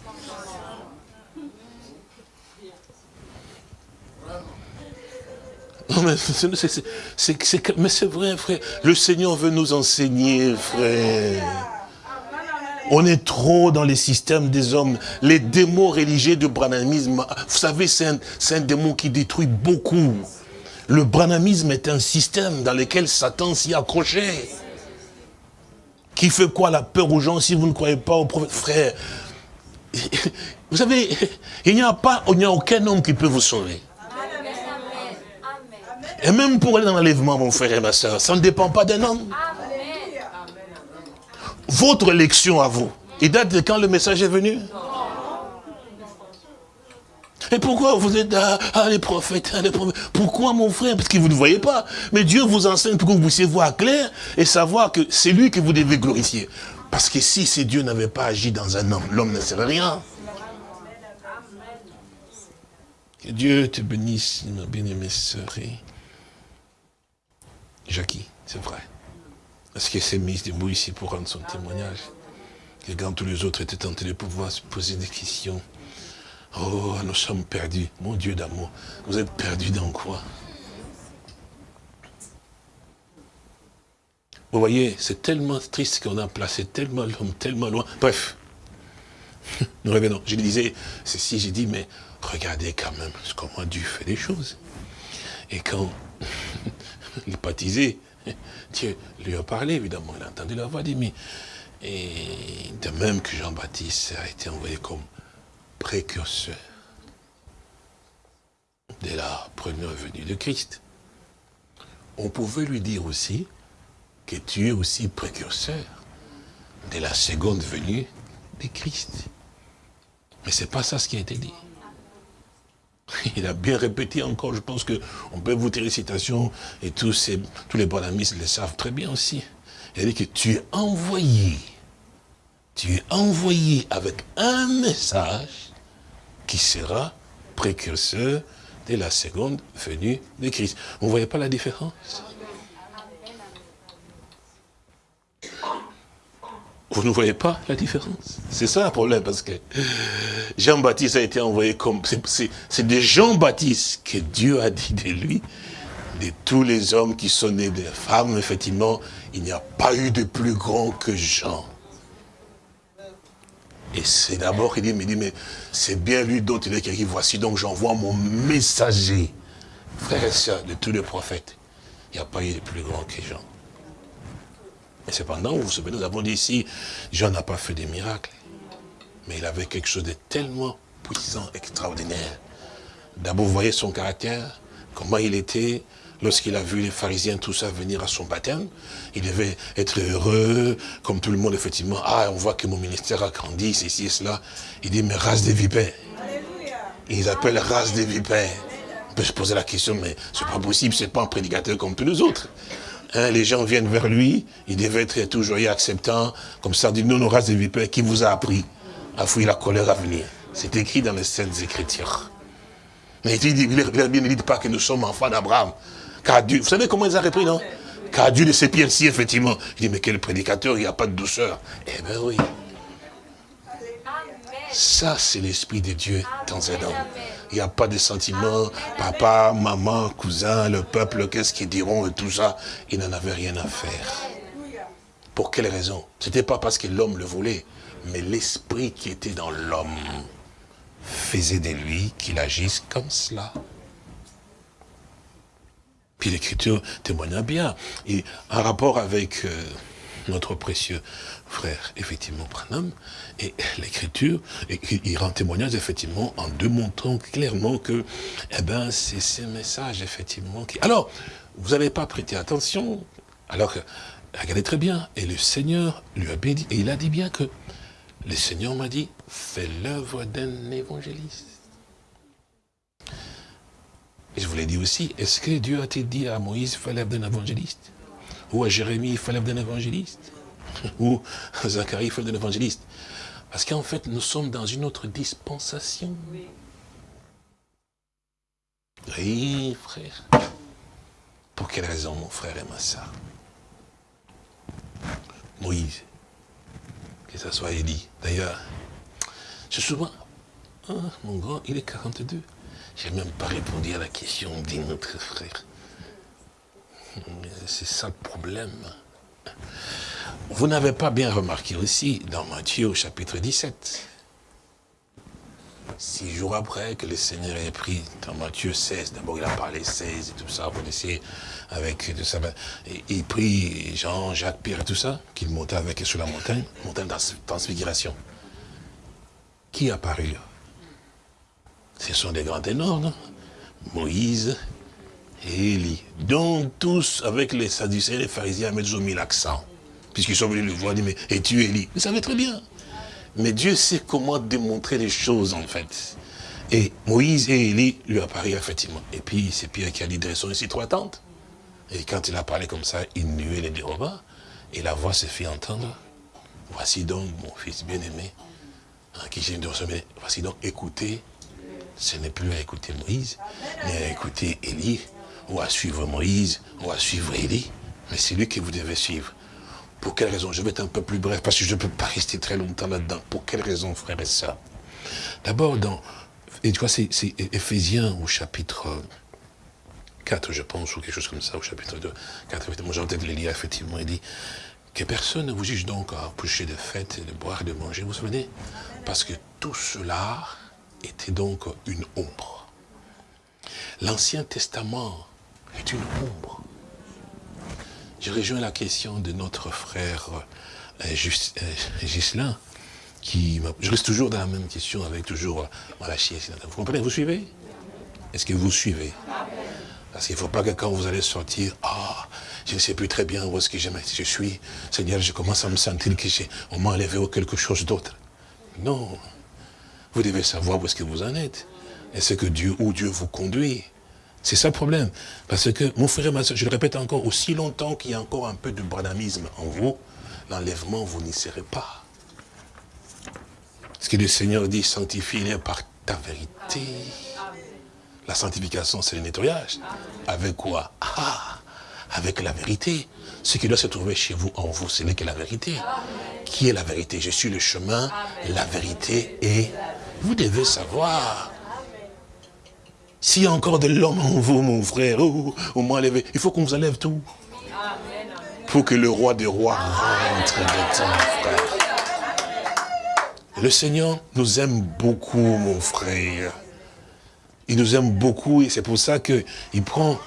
Non, mais c'est vrai, frère. Le Seigneur veut nous enseigner, frère. On est trop dans les systèmes des hommes. Les démons religieux du branamisme, vous savez, c'est un, un, démon qui détruit beaucoup. Le branamisme est un système dans lequel Satan s'y accrochait. Qui fait quoi la peur aux gens si vous ne croyez pas au prophète? Frère, vous savez, il n'y a pas, il n'y a aucun homme qui peut vous sauver. Et même pour aller dans l'enlèvement, mon frère et ma soeur, ça ne dépend pas d'un homme. Votre élection à vous, il date de quand le message est venu? Et pourquoi vous êtes ah, ah les prophètes, ah, les prophètes Pourquoi mon frère? Parce que vous ne voyez pas. Mais Dieu vous enseigne pour que vous puissiez voir clair et savoir que c'est lui que vous devez glorifier. Parce que si ce Dieu n'avait pas agi dans un homme, l'homme ne serait rien. Que Dieu te bénisse, ma bien-aimée sœur. Jackie, c'est vrai. Est-ce qu'elle s'est mise debout ici pour rendre son témoignage Que quand tous les autres étaient tentés de pouvoir se poser des questions, Oh, nous sommes perdus. Mon Dieu d'amour, vous êtes perdus dans quoi? Vous voyez, c'est tellement triste qu'on a placé tellement l'homme, tellement loin. Bref, nous revenons. Je disais, ceci, j'ai dit, mais regardez quand même comment Dieu fait des choses. Et quand il baptisé, Dieu lui a parlé, évidemment, il a entendu la voix, dit, mais, et de même que Jean-Baptiste a été envoyé comme précurseur de la première venue de Christ. On pouvait lui dire aussi que tu es aussi précurseur de la seconde venue de Christ. Mais ce n'est pas ça ce qui a été dit. Il a bien répété encore, je pense qu'on peut vous tirer citation, et tous, ces, tous les bonamistes le savent très bien aussi. Il a dit que tu es envoyé, tu es envoyé avec un message qui sera précurseur de la seconde venue de Christ. Vous ne voyez pas la différence? Vous ne voyez pas la différence? C'est ça le problème, parce que Jean-Baptiste a été envoyé comme... C'est de Jean-Baptiste que Dieu a dit de lui, de tous les hommes qui sont nés des femmes, effectivement, il n'y a pas eu de plus grand que Jean. Et c'est d'abord qu'il dit, mais, c'est bien lui dont il est qui voici donc j'envoie mon messager. Frères et sœurs de tous les prophètes, il n'y a pas eu de plus grand que Jean. Mais cependant, vous vous souvenez, nous avons dit ici, Jean n'a pas fait des miracles. Mais il avait quelque chose de tellement puissant, extraordinaire. D'abord, vous voyez son caractère, comment il était, lorsqu'il a vu les pharisiens, tout ça, venir à son baptême, il devait être heureux, comme tout le monde, effectivement. Ah, on voit que mon ministère a grandi, ceci et cela. Il dit, mais race des vipères. Ils appellent race des vipères. On peut se poser la question, mais c'est pas possible, c'est pas un prédicateur comme tous les autres. Hein, les gens viennent vers lui, il devait être toujours acceptant, comme ça, dit, non, non, race des vipères, qui vous a appris à fouiller la colère à venir? C'est écrit dans les Saintes Écritures. Mais il dit, il dit pas que nous sommes enfants d'Abraham. Car Dieu, vous savez comment ils ont repris, non? Car Dieu de ses pierres-ci, effectivement. Je dis, mais quel prédicateur, il n'y a pas de douceur. Eh bien oui. Ça, c'est l'Esprit de Dieu dans un homme. Il n'y a pas de sentiments, papa, maman, cousin, le peuple, qu'est-ce qu'ils diront et tout ça? Il n'en avait rien à faire. Pour quelle raison? Ce n'était pas parce que l'homme le voulait, mais l'esprit qui était dans l'homme faisait de lui qu'il agisse comme cela. Puis l'écriture témoigna bien. Et en rapport avec euh, notre précieux frère, effectivement, Branham, et l'écriture, il rend témoignage, effectivement, en démontrant clairement que, eh ben, c'est ce message, effectivement, qui... Alors, vous n'avez pas prêté attention, alors, regardez très bien, et le Seigneur lui a dit, et il a dit bien que, le Seigneur m'a dit, fais l'œuvre d'un évangéliste. Et je vous l'ai dit aussi, est-ce que Dieu a-t-il dit à Moïse, fais l'œuvre d'un évangéliste? Ou à Jérémie, fais l'œuvre d'un évangéliste? Ou à Zacharie, fais l'œuvre d'un évangéliste? Parce qu'en fait, nous sommes dans une autre dispensation. Oui, frère. Pour quelle raison mon frère aime ça? Moïse, que ce soit Élie. D'ailleurs, je souvent, ah, mon grand, il est 42. Je n'ai même pas répondu à la question de notre frère. C'est ça le problème. Vous n'avez pas bien remarqué aussi dans Matthieu au chapitre 17. Six jours après que le Seigneur ait pris dans Matthieu 16, d'abord il a parlé 16 et tout ça, vous connaissez, avec tout ça, il prit Jean, Jacques, Pierre et tout ça, qu'il montait avec sur la montagne, montagne de transfiguration. Qui a apparu ce sont des grands ténors, non? Moïse et Élie. Donc tous, avec les Sadducéens et les pharisiens, ils ont mis l'accent. Puisqu'ils sont venus le voir, disent, mais es-tu Élie? Vous savez très bien. Mais Dieu sait comment démontrer les choses, en fait. Et Moïse et Élie lui apparaissent effectivement. Et puis c'est Pierre qui a dit, dressons ici trois tentes. Et quand il a parlé comme ça, il nuait les déroba. Et la voix se fit entendre. Voici donc mon fils bien-aimé, en qui j'ai une Voici donc, écoutez ce n'est plus à écouter Moïse, mais à écouter Élie, ou à suivre Moïse, ou à suivre Élie. Mais c'est lui que vous devez suivre. Pour quelle raison? Je vais être un peu plus bref, parce que je ne peux pas rester très longtemps là-dedans. Pour quelle raison, frère et sœurs D'abord, dans, et tu vois, c'est Ephésiens au chapitre 4, je pense, ou quelque chose comme ça, au chapitre 2, 4, effectivement, j'ai en tête les lire, effectivement, il dit que personne ne vous juge donc à coucher de fête, de boire de manger, vous vous souvenez? Parce que tout cela était donc une ombre. L'Ancien Testament est une ombre. Je rejoins la question de notre frère euh, euh, qui je reste toujours dans la même question avec toujours euh, Malachi. Vous comprenez, vous suivez? Est-ce que vous suivez? Parce qu'il ne faut pas que quand vous allez sortir, ah, je ne sais plus très bien où est-ce que je suis. Seigneur, je commence à me sentir que on m'a enlevé ou quelque chose d'autre. Non, vous devez savoir où est-ce que vous en êtes. Et ce que Dieu, où Dieu vous conduit? C'est ça le problème. Parce que, mon frère et ma soeur, je le répète encore, aussi longtemps qu'il y a encore un peu de branamisme en vous, l'enlèvement, vous n'y serez pas. Ce que le Seigneur dit, sanctifie-les par ta vérité. La sanctification, c'est le nettoyage. Avec quoi? Ah Avec la vérité. Ce qui doit se trouver chez vous, en vous, ce n'est que la vérité. Qui est la vérité? Je suis le chemin, la vérité et vous devez savoir. S'il y a encore de l'homme en vous, mon frère, ou, levé, il faut qu'on vous enlève tout. Pour que le roi des rois rentre dedans, frère. Le Seigneur nous aime beaucoup, mon frère. Il nous aime beaucoup et c'est pour ça qu'il prend...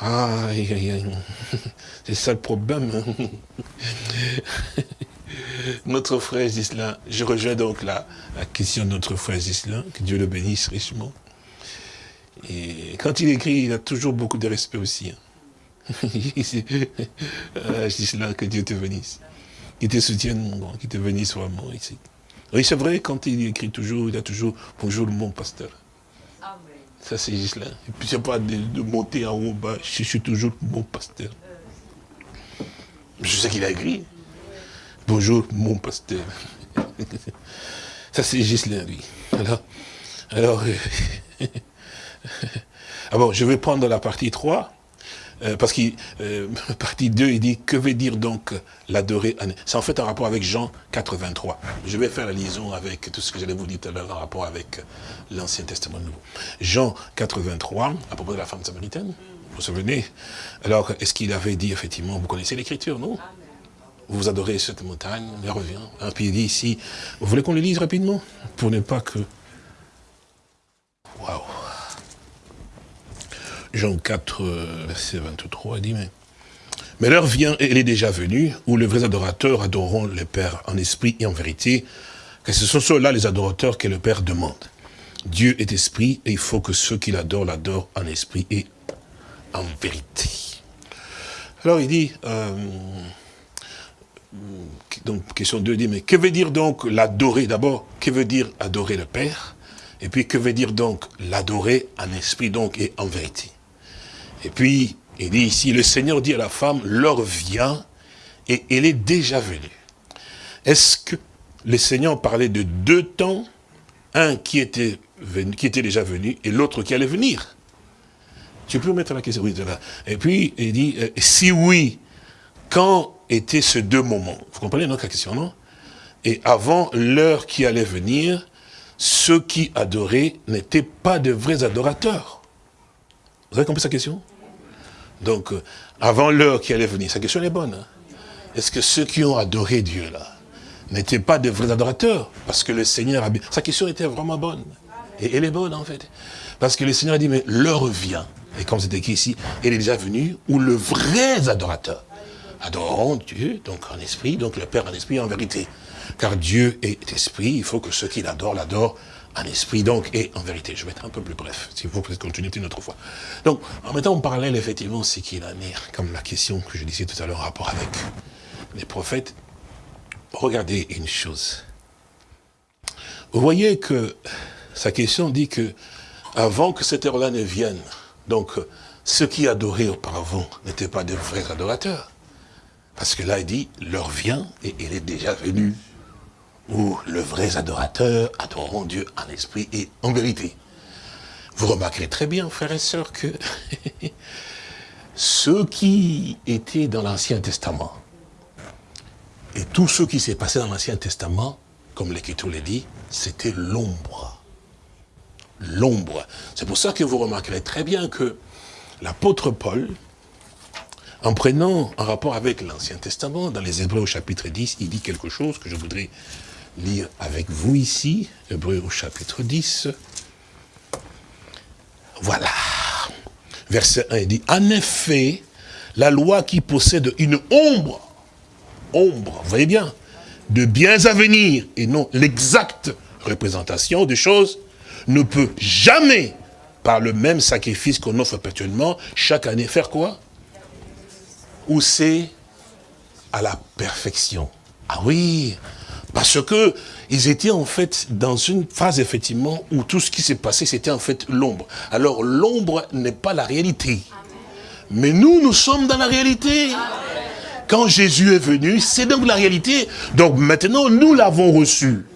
Aïe. C'est ça le problème. notre frère Gislain, je rejoins donc la, la question de notre frère Gislain, que Dieu le bénisse richement. Et quand il écrit, il a toujours beaucoup de respect aussi. Hein. Gislain, que Dieu te bénisse. Qu'il te soutienne, mon grand, qu'il te bénisse vraiment ici. Oui, c'est vrai, quand il écrit toujours, il a toujours « Bonjour, mon pasteur ». Ça, c'est Gislain. Et puis, c'est pas de, de, monter en haut, bas. Je suis toujours mon pasteur. Je sais qu'il a écrit. Bonjour, mon pasteur. Ça, c'est Gislain, lui. Alors, alors Ah bon, je vais prendre la partie 3. euh, parce que euh, partie 2, il dit, que veut dire donc l'adorer C'est en fait en rapport avec Jean 83. Je vais faire la liaison avec tout ce que j'allais vous dire tout à l'heure en rapport avec l'Ancien Testament Nouveau. Jean 83, à propos de la femme samaritaine, vous vous souvenez? Alors, est-ce qu'il avait dit, effectivement, vous connaissez l'écriture, non? Vous adorez cette montagne, elle revient. Et puis il dit ici, vous voulez qu'on le lise rapidement? Pour ne pas que... Waouh Jean 4, euh, verset 23, il dit, mais, mais l'heure vient, et elle est déjà venue, où les vrais adorateurs adoreront le Père en esprit et en vérité, car ce sont ceux-là les adorateurs que le Père demande. Dieu est esprit, et il faut que ceux qui l'adorent l'adorent en esprit et en vérité. Alors il dit, euh, donc question 2 dit, mais que veut dire donc l'adorer D'abord, que veut dire adorer le Père? Et puis que veut dire donc l'adorer en esprit donc et en vérité? Et puis, il dit ici, le Seigneur dit à la femme, l'heure vient et elle est déjà venue. Est-ce que le Seigneur parlait de deux temps, un qui était, déjà venu et l'autre qui allait venir. Tu peux mettre la question Oui, là. Et puis, il dit, euh, si oui, quand étaient ces deux moments Vous comprenez notre question, non? Et avant l'heure qui allait venir, ceux qui adoraient n'étaient pas de vrais adorateurs. Vous avez compris sa question? Donc, euh, avant l'heure qui allait venir, sa question est bonne. Hein. Est-ce que ceux qui ont adoré Dieu, là, n'étaient pas de vrais adorateurs? Parce que le Seigneur a... Sa question était vraiment bonne. Et elle est bonne, en fait. Parce que le Seigneur a dit, mais l'heure vient. Et comme c'est écrit ici, elle est déjà venue, où le vrai adorateur adoreront Dieu, donc en esprit, donc le Père en esprit, en vérité. Car Dieu est esprit, il faut que ceux qui l'adorent, l'adorent en esprit donc et en vérité. Je vais être un peu plus bref, si vous pouvez continuer une autre fois. Donc, en mettant en parallèle, effectivement, ce qu'il en est, comme la question que je disais tout à l'heure en rapport avec les prophètes, regardez une chose. Vous voyez que sa question dit que avant que cette heure-là ne vienne, donc ceux qui adoraient auparavant n'étaient pas de vrais adorateurs. Parce que là, il dit, l'heure vient et elle est déjà venue où le vrai adorateur adoreront Dieu en esprit et en vérité. Vous remarquerez très bien, frères et sœurs, que ceux qui étaient dans l'Ancien Testament, et tout ce qui s'est passé dans l'Ancien Testament, comme l'Écriture le dit, c'était l'ombre. L'ombre. C'est pour ça que vous remarquerez très bien que l'apôtre Paul, en prenant un rapport avec l'Ancien Testament, dans les Hébreux au chapitre 10, il dit quelque chose que je voudrais lire avec vous ici, Hébreu au chapitre 10. Voilà. Verset 1, il dit, en effet, la loi qui possède une ombre, ombre, vous voyez bien, de biens à venir, et non l'exacte représentation des choses, ne peut jamais, par le même sacrifice qu'on offre perpétuellement, chaque année faire quoi? Ou c'est à la perfection. Ah oui, parce que ils étaient en fait dans une phase effectivement où tout ce qui s'est passé c'était en fait l'ombre. Alors l'ombre n'est pas la réalité. Mais nous, nous sommes dans la réalité. Quand Jésus est venu, c'est donc la réalité. Donc maintenant, nous l'avons reçu.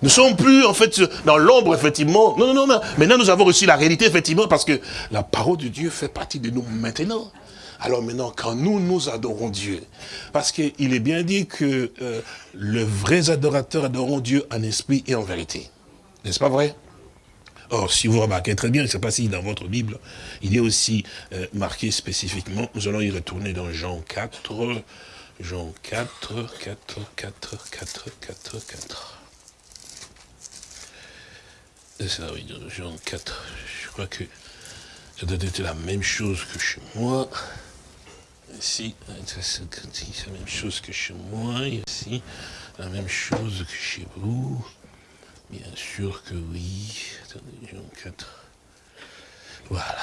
Nous ne sommes plus, en fait, dans l'ombre, effectivement. Non, non, non, Maintenant, nous avons reçu la réalité, effectivement, parce que la parole de Dieu fait partie de nous maintenant. Alors maintenant, quand nous, nous adorons Dieu, parce qu'il est bien dit que euh, le vrai adorateur Dieu en esprit et en vérité. N'est-ce pas vrai? Or, si vous remarquez très bien, je ne sais pas si dans votre Bible, il est aussi euh, marqué spécifiquement, nous allons y retourner dans Jean 4, Jean 4, 4, 4, 4, 4, 4. C'est ça, oui, Jean 4, je crois que ça doit être la même chose que chez moi. Ici, c'est la même chose que chez moi, ici, la même chose que chez vous. Bien sûr que oui. Attendez, 4. Voilà.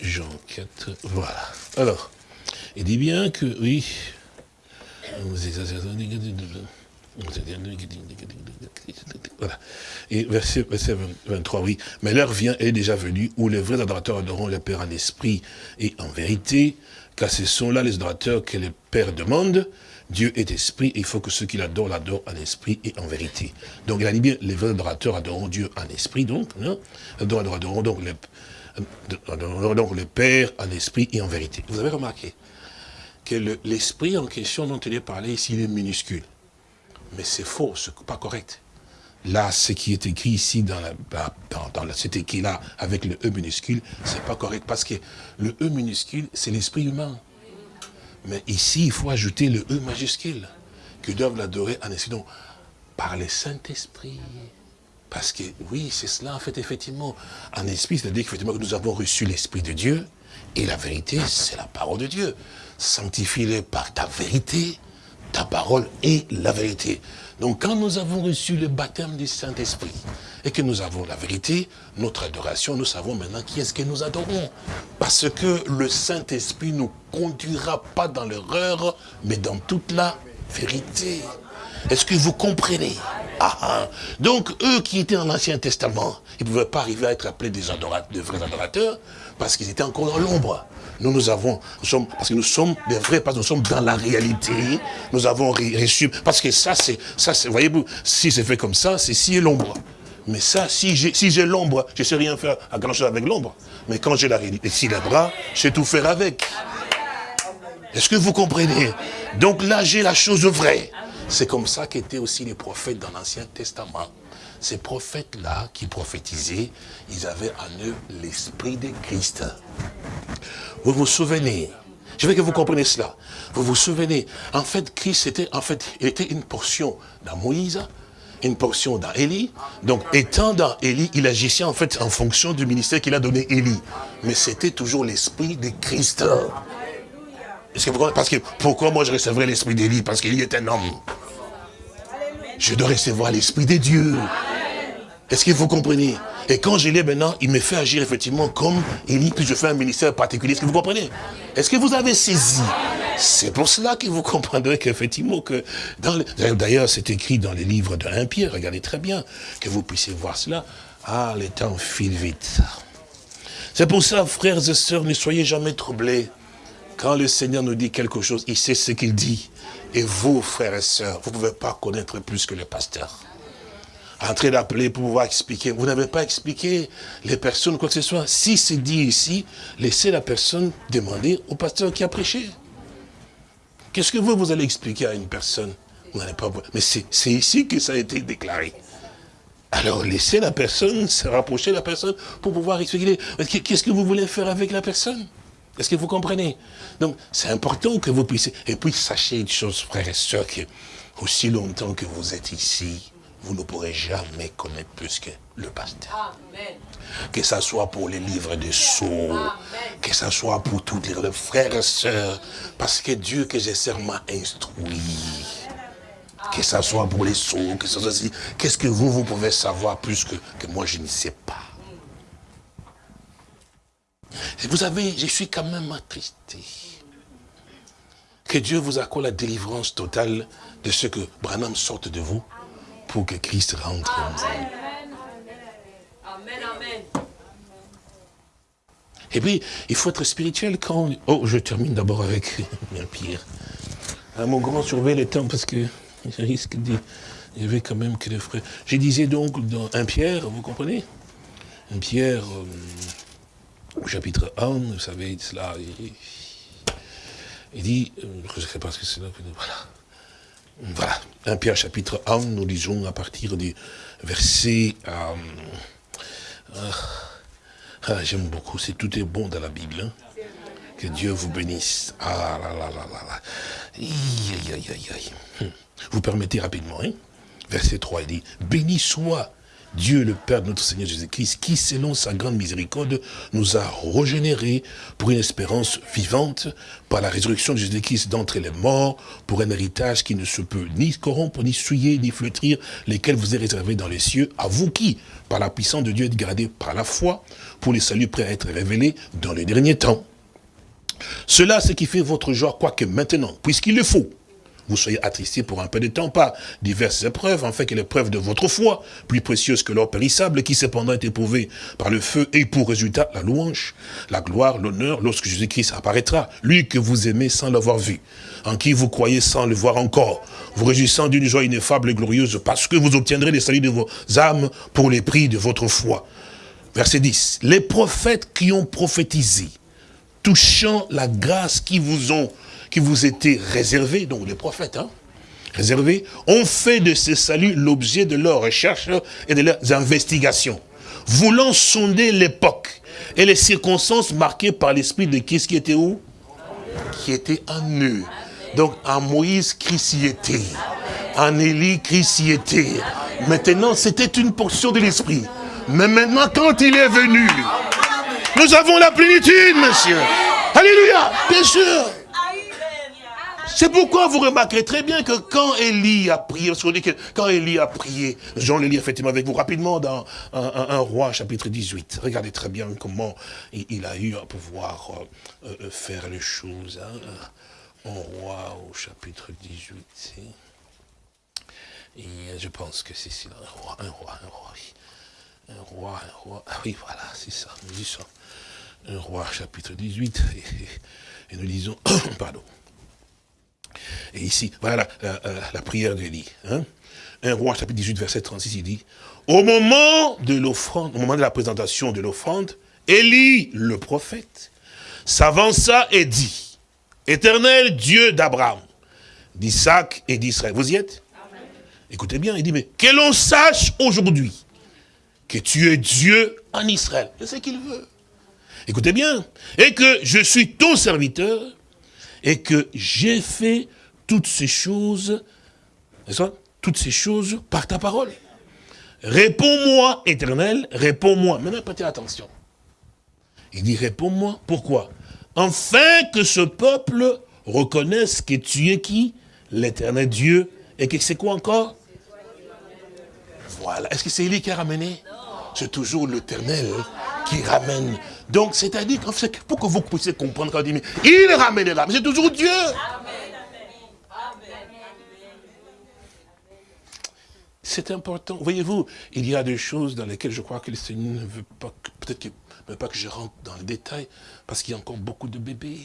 Jean 4, voilà. Alors, il dit bien que, oui, voilà. Et verset, 23, oui. Mais l'heure vient, elle est déjà venue, où les vrais adorateurs adoreront le Père en esprit et en vérité, car ce sont là les adorateurs que le Père demande. Dieu est esprit, et il faut que ceux qui l'adorent l'adorent en esprit et en vérité. Donc il a dit bien, les vrais adorateurs adoreront Dieu en esprit, donc, non adoreront donc le, donc le Père en esprit et en vérité. Vous avez remarqué que l'esprit en question dont il est parlé ici, il est minuscule. Mais c'est faux, c'est pas correct. Là, ce qui est écrit ici dans, la, dans, écrit-là, avec le E minuscule, c'est pas correct. Parce que le E minuscule, c'est l'esprit humain. Mais ici, il faut ajouter le E majuscule, que doivent l'adorer en esprit. Donc, par le Saint-Esprit. Parce que, oui, c'est cela, en fait, effectivement. En esprit, c'est-à-dire que nous avons reçu l'Esprit de Dieu, et la vérité, c'est la parole de Dieu. Sanctifie-les par ta vérité, ta parole est la vérité. Donc quand nous avons reçu le baptême du Saint-Esprit et que nous avons la vérité, notre adoration, nous savons maintenant qui est-ce que nous adorons. Parce que le Saint-Esprit ne nous conduira pas dans l'erreur, mais dans toute la vérité. Est-ce que vous comprenez? Ah, ah. Donc, eux qui étaient dans l'Ancien Testament, ils ne pouvaient pas arriver à être appelés des adorateurs, de vrais adorateurs, parce qu'ils étaient encore dans l'ombre. Nous, nous avons, nous sommes, parce que nous sommes des vrais, parce que nous sommes dans la réalité, nous avons reçu, parce que ça, c'est, ça, voyez-vous, si c'est fait comme ça, c'est si l'ombre. Mais ça, si j'ai si l'ombre, je ne sais rien faire à grand chose avec l'ombre. Mais quand j'ai la réalité, si les bras, je sais tout faire avec. Est-ce que vous comprenez? Donc là, j'ai la chose vraie. C'est comme ça qu'étaient aussi les prophètes dans l'Ancien Testament. Ces prophètes-là qui prophétisaient, ils avaient en eux l'esprit de Christ. Vous vous souvenez? Je veux que vous compreniez cela. Vous vous souvenez? En fait, Christ était, en fait, était une portion dans Moïse, une portion dans Élie. Donc, étant dans Élie, il agissait en fait en fonction du ministère qu'il a donné Élie. Mais c'était toujours l'esprit de Christ. Parce que pourquoi moi je recevrais l'esprit d'Élie? Parce qu'Élie est un homme. Je dois recevoir l'esprit de Dieu. Est-ce que vous comprenez? Et quand je l'ai maintenant, il me fait agir effectivement comme Élie, puis je fais un ministère particulier. Est-ce que vous comprenez? Est-ce que vous avez saisi? C'est pour cela que vous comprendrez qu'effectivement, que d'ailleurs c'est écrit dans les livres de 1 Pierre, regardez très bien, que vous puissiez voir cela. Ah, le temps file vite. C'est pour ça, frères et sœurs, ne soyez jamais troublés. Quand le Seigneur nous dit quelque chose, il sait ce qu'il dit. Et vous, frères et sœurs, vous ne pouvez pas connaître plus que le pasteur. En train d'appeler pour pouvoir expliquer. Vous n'avez pas expliqué les personnes, quoi que ce soit. Si c'est dit ici, laissez la personne demander au pasteur qui a prêché. Qu'est-ce que vous, vous allez expliquer à une personne? Vous n'allez pas Mais c'est ici que ça a été déclaré. Alors laissez la personne se rapprocher de la personne pour pouvoir expliquer. Qu'est-ce que vous voulez faire avec la personne? Est-ce que vous comprenez? Donc, c'est important que vous puissiez... Et puis, sachez une chose, frères et sœurs, que aussi longtemps que vous êtes ici, vous ne pourrez jamais connaître plus que le pasteur. Amen. Que ce soit pour les livres de sceaux, que ce soit pour toutes les frères et sœurs, parce que Dieu que j'ai m'a instruit. Que ce soit pour les sceaux, que ce soit aussi... Qu'est-ce que vous, vous pouvez savoir plus que, que moi, je ne sais pas? Vous savez, je suis quand même attristé. Que Dieu vous accorde la délivrance totale de ce que Branham sorte de vous pour que Christ rentre en vous. Amen, amen. Et puis, il faut être spirituel quand... Oh, je termine d'abord avec un pire. À mon grand surveille le temps parce que je risque de... Il y avait quand même que les frères... Je disais donc dans un Pierre, vous comprenez? Un Pierre... Euh, au chapitre 1, vous savez, cela, il, dit, euh, je ne sais pas ce que c'est là, voilà. Voilà, 1 Pierre chapitre 1, nous lisons à partir du verset... Euh, euh, ah, J'aime beaucoup, c'est tout est bon dans la Bible. Hein. Que Dieu vous bénisse. Ah là là là là là. Aïe, aïe, aïe, aïe. Hum. Vous permettez rapidement, hein. Verset 3, il dit, béni soit Dieu le Père de notre Seigneur Jésus-Christ, qui selon sa grande miséricorde nous a régénérés pour une espérance vivante par la résurrection de Jésus-Christ d'entre les morts, pour un héritage qui ne se peut ni corrompre, ni souiller, ni flétrir, lesquels vous est réservé dans les cieux, à vous qui, par la puissance de Dieu, êtes gardés par la foi, pour les saluts prêts à être révélés dans les derniers temps. Cela, ce qui fait votre joie, quoique maintenant, puisqu'il le faut, vous soyez attristés pour un peu de temps par diverses épreuves, en fait que l'épreuve de votre foi, plus précieuse que l'or périssable, qui cependant est éprouvé par le feu, et pour résultat la louange, la gloire, l'honneur, lorsque Jésus-Christ apparaîtra, lui que vous aimez sans l'avoir vu, en qui vous croyez sans le voir encore, vous réjouissant d'une joie ineffable et glorieuse, parce que vous obtiendrez les saluts de vos âmes pour les prix de votre foi. Verset 10. Les prophètes qui ont prophétisé, touchant la grâce qui vous ont qui vous était réservé, donc les prophètes, hein, réservés, ont fait de ce salut l'objet de leurs recherches et de leurs investigations, voulant sonder l'époque et les circonstances marquées par l'esprit de qui qui était où? Qui était en eux. Donc en Moïse, Christ y était. En Élie, Christ y était. Maintenant, c'était une portion de l'esprit. Mais maintenant, quand il est venu, nous avons la plénitude, monsieur. Alléluia, bien sûr. C'est pourquoi vous remarquerez très bien que quand Élie a prié, parce qu'on que quand Élie a prié, Jean le lit effectivement avec vous rapidement dans un, roi chapitre 18. Regardez très bien comment il, a eu à pouvoir euh, euh, faire les choses. Hein. Un roi au chapitre 18. Et je pense que c'est un roi, un roi, un roi. Un roi, un roi. Ah oui, voilà, c'est ça. Nous disons un roi chapitre 18. Et, et nous disons, pardon. Et ici, voilà la, prière d'Élie. Hein. Un roi, chapitre 18, verset 36, il dit, au moment de l'offrande, au moment de la présentation de l'offrande, Élie, le prophète, s'avança et dit, éternel Dieu d'Abraham, d'Isaac et d'Israël. Vous y êtes? Écoutez bien, il dit, mais que l'on sache aujourd'hui que tu es Dieu en Israël. C'est ce qu'il veut. Écoutez bien. Et que je suis ton serviteur et que j'ai fait toutes ces choses, toutes ces choses par ta parole. Réponds-moi, éternel, réponds-moi. Maintenant, prêtez attention. Il dit, réponds-moi. Pourquoi? Afin que ce peuple reconnaisse que tu es qui? L'éternel Dieu. Et que c'est quoi encore? Voilà. Est-ce que c'est lui qui a ramené? C'est toujours l'éternel qui ramène donc, c'est-à-dire, pour que vous puissiez comprendre, quand il dit, mais il ramènera, mais c'est toujours Dieu. C'est important. Voyez-vous, il y a des choses dans lesquelles je crois que le Seigneur ne veut pas, peut-être qu'il ne veut pas que je rentre dans le détail, parce qu'il y a encore beaucoup de bébés.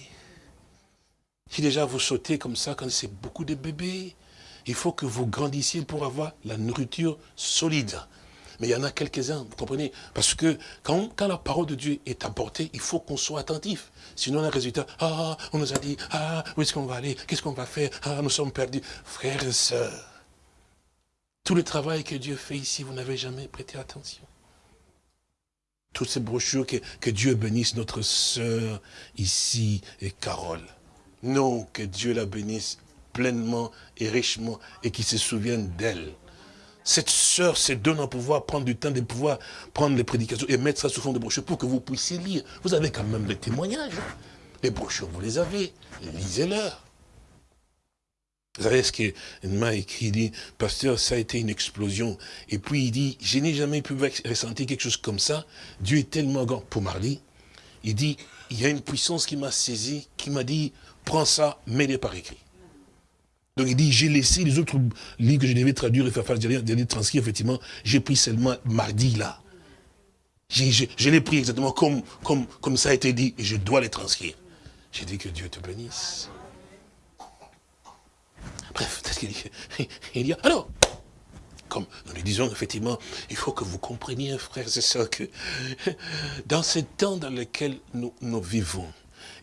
Si déjà vous sautez comme ça, quand c'est beaucoup de bébés, il faut que vous grandissiez pour avoir la nourriture solide. Mais il y en a quelques-uns, vous comprenez? Parce que quand, quand, la parole de Dieu est apportée, il faut qu'on soit attentif. Sinon, le résultat, ah, on nous a dit, ah, où est-ce qu'on va aller? Qu'est-ce qu'on va faire? Ah, nous sommes perdus. Frères et sœurs, tout le travail que Dieu fait ici, vous n'avez jamais prêté attention. Toutes ces brochures, que, que Dieu bénisse notre sœur ici et Carole. Non, que Dieu la bénisse pleinement et richement et qu'il se souvienne d'elle cette sœur se donne à pouvoir prendre du temps de pouvoir prendre les prédications et mettre ça sous forme de brochures pour que vous puissiez lire. Vous avez quand même les témoignages. Les brochures, vous les avez. Lisez-leur. Vous savez ce qu'il m'a écrit, il dit, pasteur, ça a été une explosion. Et puis il dit, je n'ai jamais pu ressentir quelque chose comme ça. Dieu est tellement grand. Pour Marley, il dit, il y a une puissance qui m'a saisi, qui m'a dit, prends ça, mets-les par écrit. Donc il dit, j'ai laissé les autres livres que je devais traduire et faire faire, des transcrire, effectivement, j'ai pris seulement mardi là. Je, l'ai pris exactement comme, comme, comme ça a été dit, et je dois les transcrire. J'ai dit que Dieu te bénisse. Bref, qu'est-ce qu'il dit alors, comme nous lui disons, effectivement, il faut que vous compreniez, frères et sœurs, que dans ces temps dans lesquels nous, nous vivons,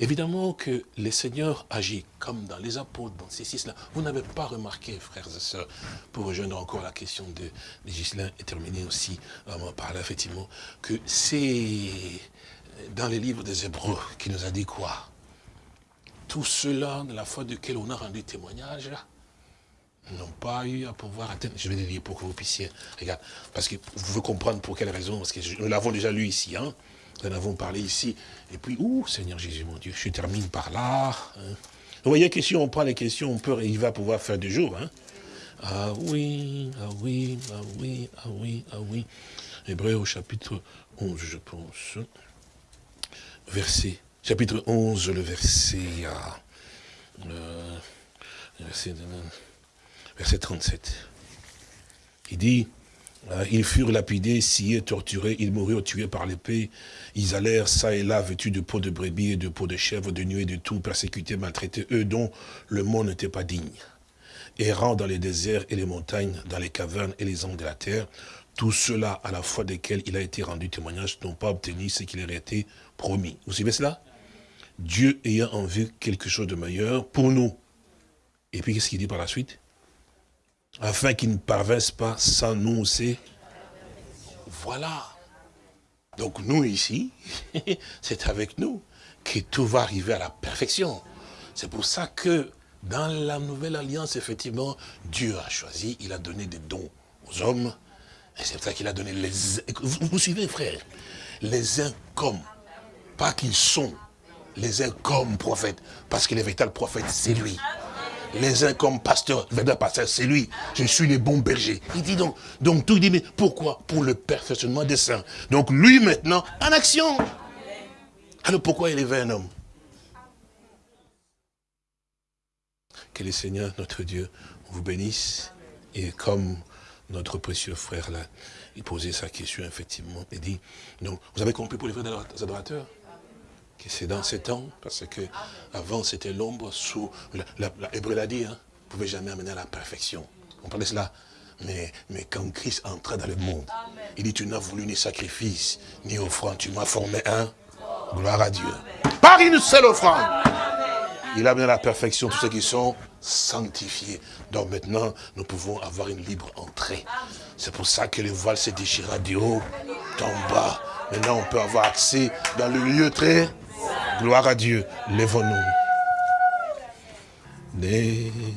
Évidemment que le Seigneur agit comme dans les apôtres, dans ces six-là. Vous n'avez pas remarqué, frères et sœurs, pour rejoindre encore la question de, de Gislain et terminer aussi par là, effectivement, que c'est dans les livres des Hébreux qui nous a dit quoi? Tout cela, de la foi duquel on a rendu témoignage, n'ont pas eu à pouvoir atteindre. Je vais les lire pour que vous puissiez, regarde, parce que vous pouvez comprendre pour quelle raison, parce que nous l'avons déjà lu ici, hein, nous en avons parlé ici. Et puis, ouh, Seigneur Jésus, mon Dieu, je termine par là. Hein. Vous voyez que si on prend les questions, on peut, il va pouvoir faire deux jours. Hein. Ah oui, ah oui, ah oui, ah oui, ah oui. Hébreu au chapitre 11, je pense. Verset, chapitre 11, le verset... Ah, verset, verset 37. Il dit, euh, ils furent lapidés, sciés, torturés, ils moururent tués par l'épée. Ils allèrent ça et là, vêtus de peau de brebis et de peau de chèvre, de nuit et de tout, persécutés, maltraités, eux dont le monde n'était pas digne. Errant dans les déserts et les montagnes, dans les cavernes et les angles de la terre, tout cela à la fois desquels il a été rendu témoignage n'ont pas obtenu ce qui leur a été promis. Vous suivez cela? Dieu ayant en vue quelque chose de meilleur pour nous. Et puis qu'est-ce qu'il dit par la suite? Afin qu'ils ne parvinssent pas sans nous, c'est... Voilà. Donc nous ici, c'est avec nous que tout va arriver à la perfection. C'est pour ça que dans la nouvelle alliance, effectivement, Dieu a choisi, il a donné des dons aux hommes. Et c'est pour ça qu'il a donné les... Vous, vous suivez, frère? Les uns comme, pas qu'ils sont, les uns comme prophètes. Parce que le véritable prophète, c'est lui les uns comme pasteur, le pasteur, c'est lui. Je suis le bon berger. Il dit donc, donc tout, il dit, mais pourquoi? Pour le perfectionnement des saints. Donc lui maintenant, en action. Alors pourquoi est un homme? Que le Seigneur, notre Dieu, vous bénisse. Et comme notre précieux frère là, il posait sa question, effectivement, il dit, donc, vous avez compris pour les frères adorateurs? Que c'est dans ces temps, parce que avant c'était l'ombre sous, la, l'a dit, hein, vous ne pouvez jamais amener à la perfection. On parlait cela? Mais, mais quand Christ entra dans le monde, il dit, tu n'as voulu ni sacrifice, ni offrande, tu m'as formé un. Gloire à Dieu. Par une seule offrande. Il a amené à la perfection tous ceux qui sont sanctifiés. Donc maintenant, nous pouvons avoir une libre entrée. C'est pour ça que le voile s'est déchiré du haut, en bas. Maintenant, on peut avoir accès dans le lieu très Gloire à Dieu. Lèvons-nous.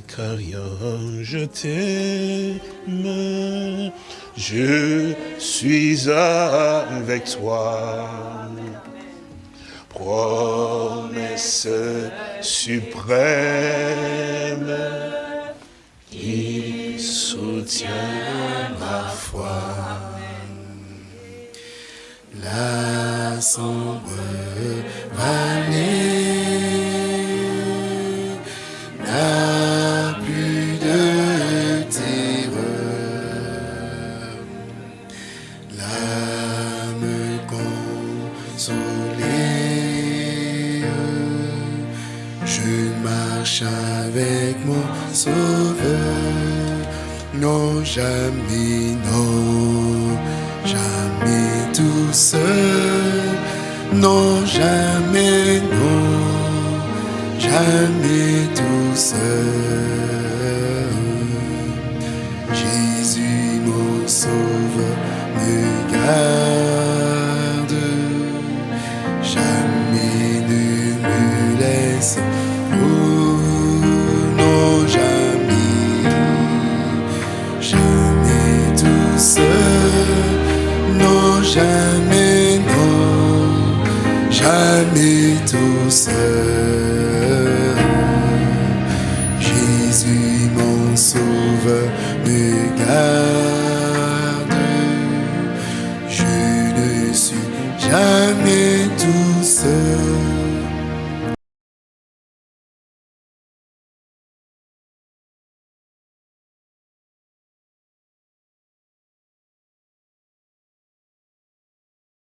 Carrières, je t'aime, je suis avec toi. Promesse suprême, qui soutient ma foi. La sombre vallée n'a plus de terreur. L'âme consolée, je marche avec mon sauveur. Non, jamais, non, non, jamais, non, jamais tout seul. Jésus, mon sauveur, me garde,